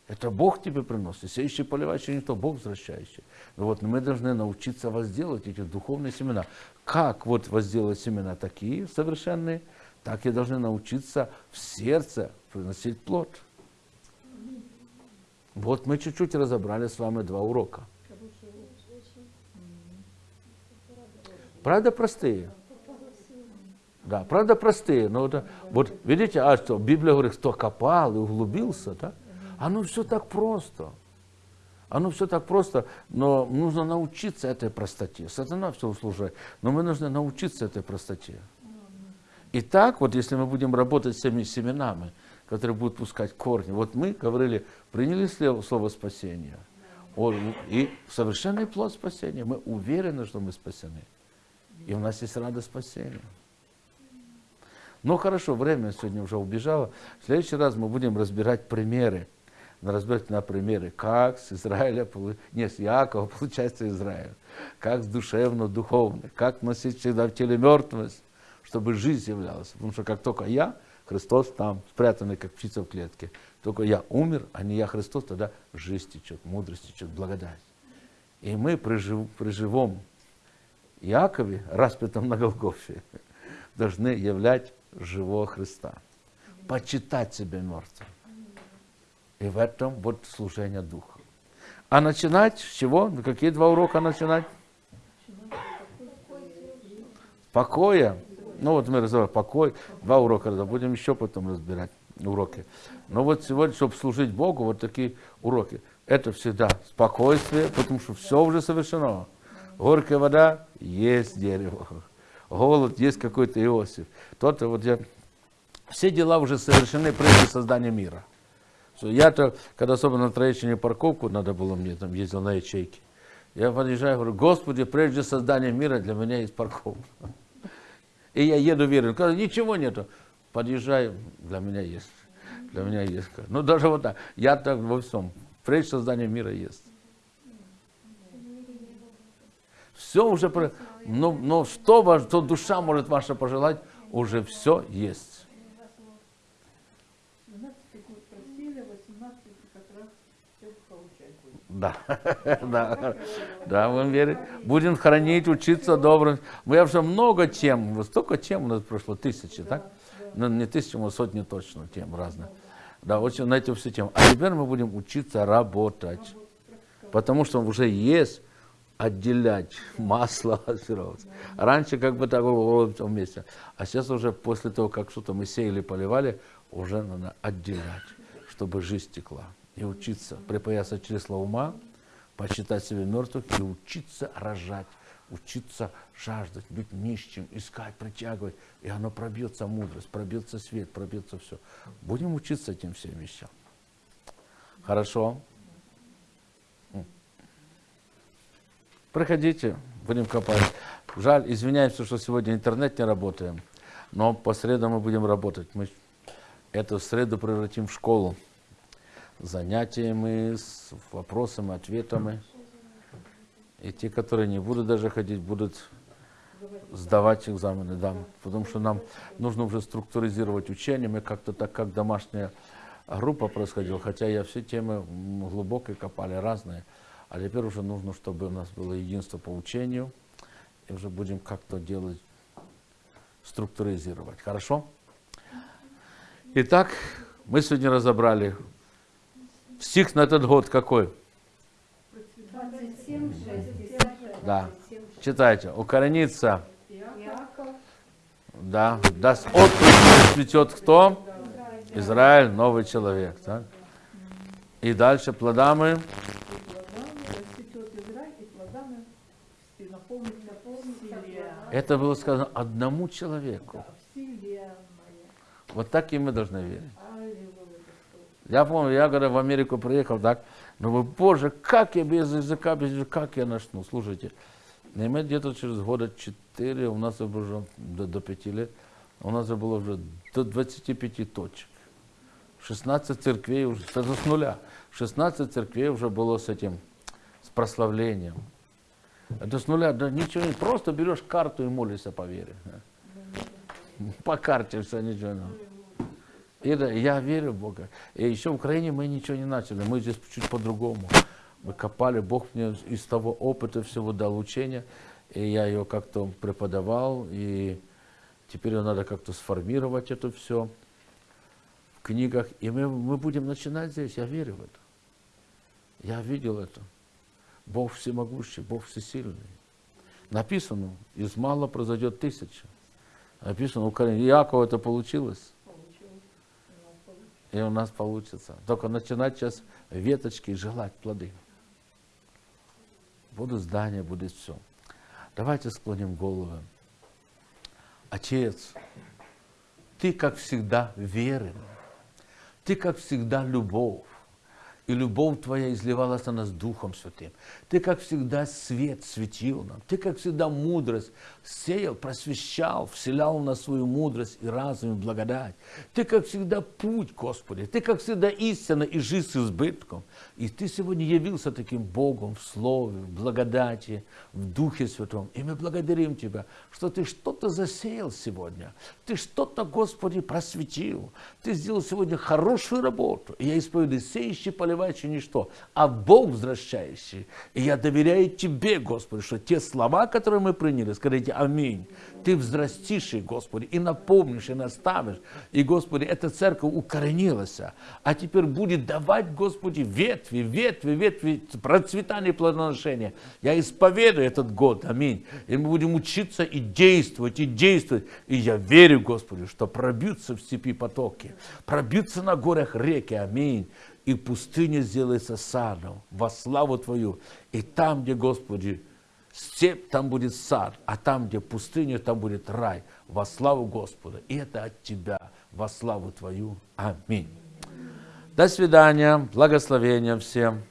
[SPEAKER 1] Это Бог тебе приносит. Сеющий, поливающий не то, Бог возвращающий. Но вот мы должны научиться возделать эти духовные семена. Как вот возделать семена такие совершенные, так и должны научиться в сердце приносить плод. Вот мы чуть-чуть разобрали с вами два урока. Правда простые? Да, правда простые. Но это, вот видите, а что, Библия говорит, кто копал и углубился, да? Оно все так просто. Оно все так просто, но нужно научиться этой простоте. Сатана все услужает, но мы нужны научиться этой простоте. И так вот, если мы будем работать с теми семенами, которые будут пускать корни. Вот мы говорили, приняли слово спасения. И совершенный плод спасения. Мы уверены, что мы спасены. И у нас есть радость спасения. Ну хорошо, время сегодня уже убежало. В следующий раз мы будем разбирать примеры. Разбирать на примеры, как с Израиля, не с Якова получается Израиль. Как с душевно, духовно. Как носить всегда в теле мертвость, чтобы жизнь являлась. Потому что как только я, Христос там, спрятанный, как птица в клетке. Только я умер, а не я Христос, тогда жизнь течет, мудрость течет, благодать. И мы при, жив, при живом Якове, распятом на Голгофе, [LAUGHS] должны являть живого Христа. Почитать себя мертвым. И в этом вот служение Духа. А начинать с чего? Какие два урока начинать? Покоя ну вот мы разобрали покой, два урока, будем еще потом разбирать уроки. Но вот сегодня, чтобы служить Богу, вот такие уроки. это всегда спокойствие, потому что все уже совершено. Горькая вода, есть дерево. Голод, есть какой-то Иосиф. Тот, вот я, все дела уже совершены прежде создания мира. Я-то, когда особенно на Троещине парковку надо было мне, там ездил на ячейке, я подъезжаю, говорю, Господи, прежде создания мира для меня есть парковка. И я еду верю, когда ничего нету, подъезжаю, для меня есть. Для меня есть. Ну даже вот так, я так во всем, прежде создания мира есть. Все уже, но, но что, что душа может ваша пожелать, уже все есть. [LAUGHS] Да, да, да, будем верить. Будем хранить, учиться добрым. Мы уже много тем, столько тем у нас прошло, тысячи, так? Ну, не тысячи, но сотни точно тем разных. Да, очень на эти все темы. А теперь мы будем учиться работать. Потому что уже есть отделять масло от сырого. Раньше как бы так было вместе. А сейчас уже после того, как что-то мы сеяли, поливали, уже надо отделять, чтобы жизнь текла и учиться припаяться чресла ума, почитать себя мертвых и учиться рожать, учиться жаждать, быть нищим, искать, притягивать. И оно пробьется мудрость, пробьется свет, пробьется все. Будем учиться этим всем вещам. Хорошо? Приходите, будем копать. Жаль, извиняемся, что сегодня интернет не работаем, но по средам мы будем работать. Мы эту среду превратим в школу занятиями, с вопросами, ответами. И те, которые не будут даже ходить, будут сдавать экзамены, да. Потому что нам нужно уже структуризировать учение. Мы как-то так, как домашняя группа происходила, хотя я все темы глубокие копали, разные. А теперь уже нужно, чтобы у нас было единство по учению. И уже будем как-то делать, структуризировать. Хорошо? Итак, мы сегодня разобрали Стих на этот год какой? 27, 6, да. Читайте. Укоренится. Да. Даст отпуск цветет кто? Израиль, новый человек. Так? И дальше плодами. Это было сказано одному человеку. Вот так и мы должны верить. Я помню, я когда в Америку приехал, так, ну боже, как я без языка, без языка, как я начну, слушайте. Мы где-то через года 4, у нас уже до, до 5 лет, у нас было уже до 25 точек. 16 церквей уже, это с нуля, 16 церквей уже было с этим, с прославлением. Это с нуля, да ничего не, просто берешь карту и молишься по вере. По карте все, ничего не и я верю в Бога. И еще в Украине мы ничего не начали, мы здесь чуть по-другому. Мы копали, Бог мне из того опыта всего дал учение, и я ее как-то преподавал, и теперь надо как-то сформировать это все в книгах. И мы, мы будем начинать здесь, я верю в это. Я видел это. Бог всемогущий, Бог всесильный. Написано, из мало произойдет тысяча. Написано, у Иакова это получилось и у нас получится. Только начинать сейчас веточки желать плоды. Будут здания, будет все. Давайте склоним головы. Отец, Ты, как всегда, верен. Ты, как всегда, любовь и любовь Твоя изливалась на нас Духом Святым. Ты, как всегда, свет светил нам. Ты, как всегда, мудрость сеял, просвещал, вселял в нас свою мудрость и разум, и благодать. Ты, как всегда, путь, Господи. Ты, как всегда, истина и жизнь с избытком. И Ты сегодня явился таким Богом в Слове, в благодати, в Духе Святом. И мы благодарим Тебя, что Ты что-то засеял сегодня. Ты что-то, Господи, просветил. Ты сделал сегодня хорошую работу. И я исповедую сеющий поливающий скрывающий ничто, а Бог возвращающий. И я доверяю Тебе, Господи, что те слова, которые мы приняли, скажите аминь. Ты взрастишь их, Господи, и напомнишь, и наставишь. И, Господи, эта церковь укоренилась, а теперь будет давать, Господи, ветви, ветви, ветви, процветание и плодоношения. Я исповедую этот год, аминь. И мы будем учиться и действовать, и действовать. И я верю, Господи, что пробьются в степи потоки, пробьются на горах реки, аминь и пустыня сделается садом во славу Твою. И там, где, Господи, степь, там будет сад, а там, где пустыня, там будет рай во славу Господа. И это от Тебя во славу Твою. Аминь. До свидания. Благословения всем.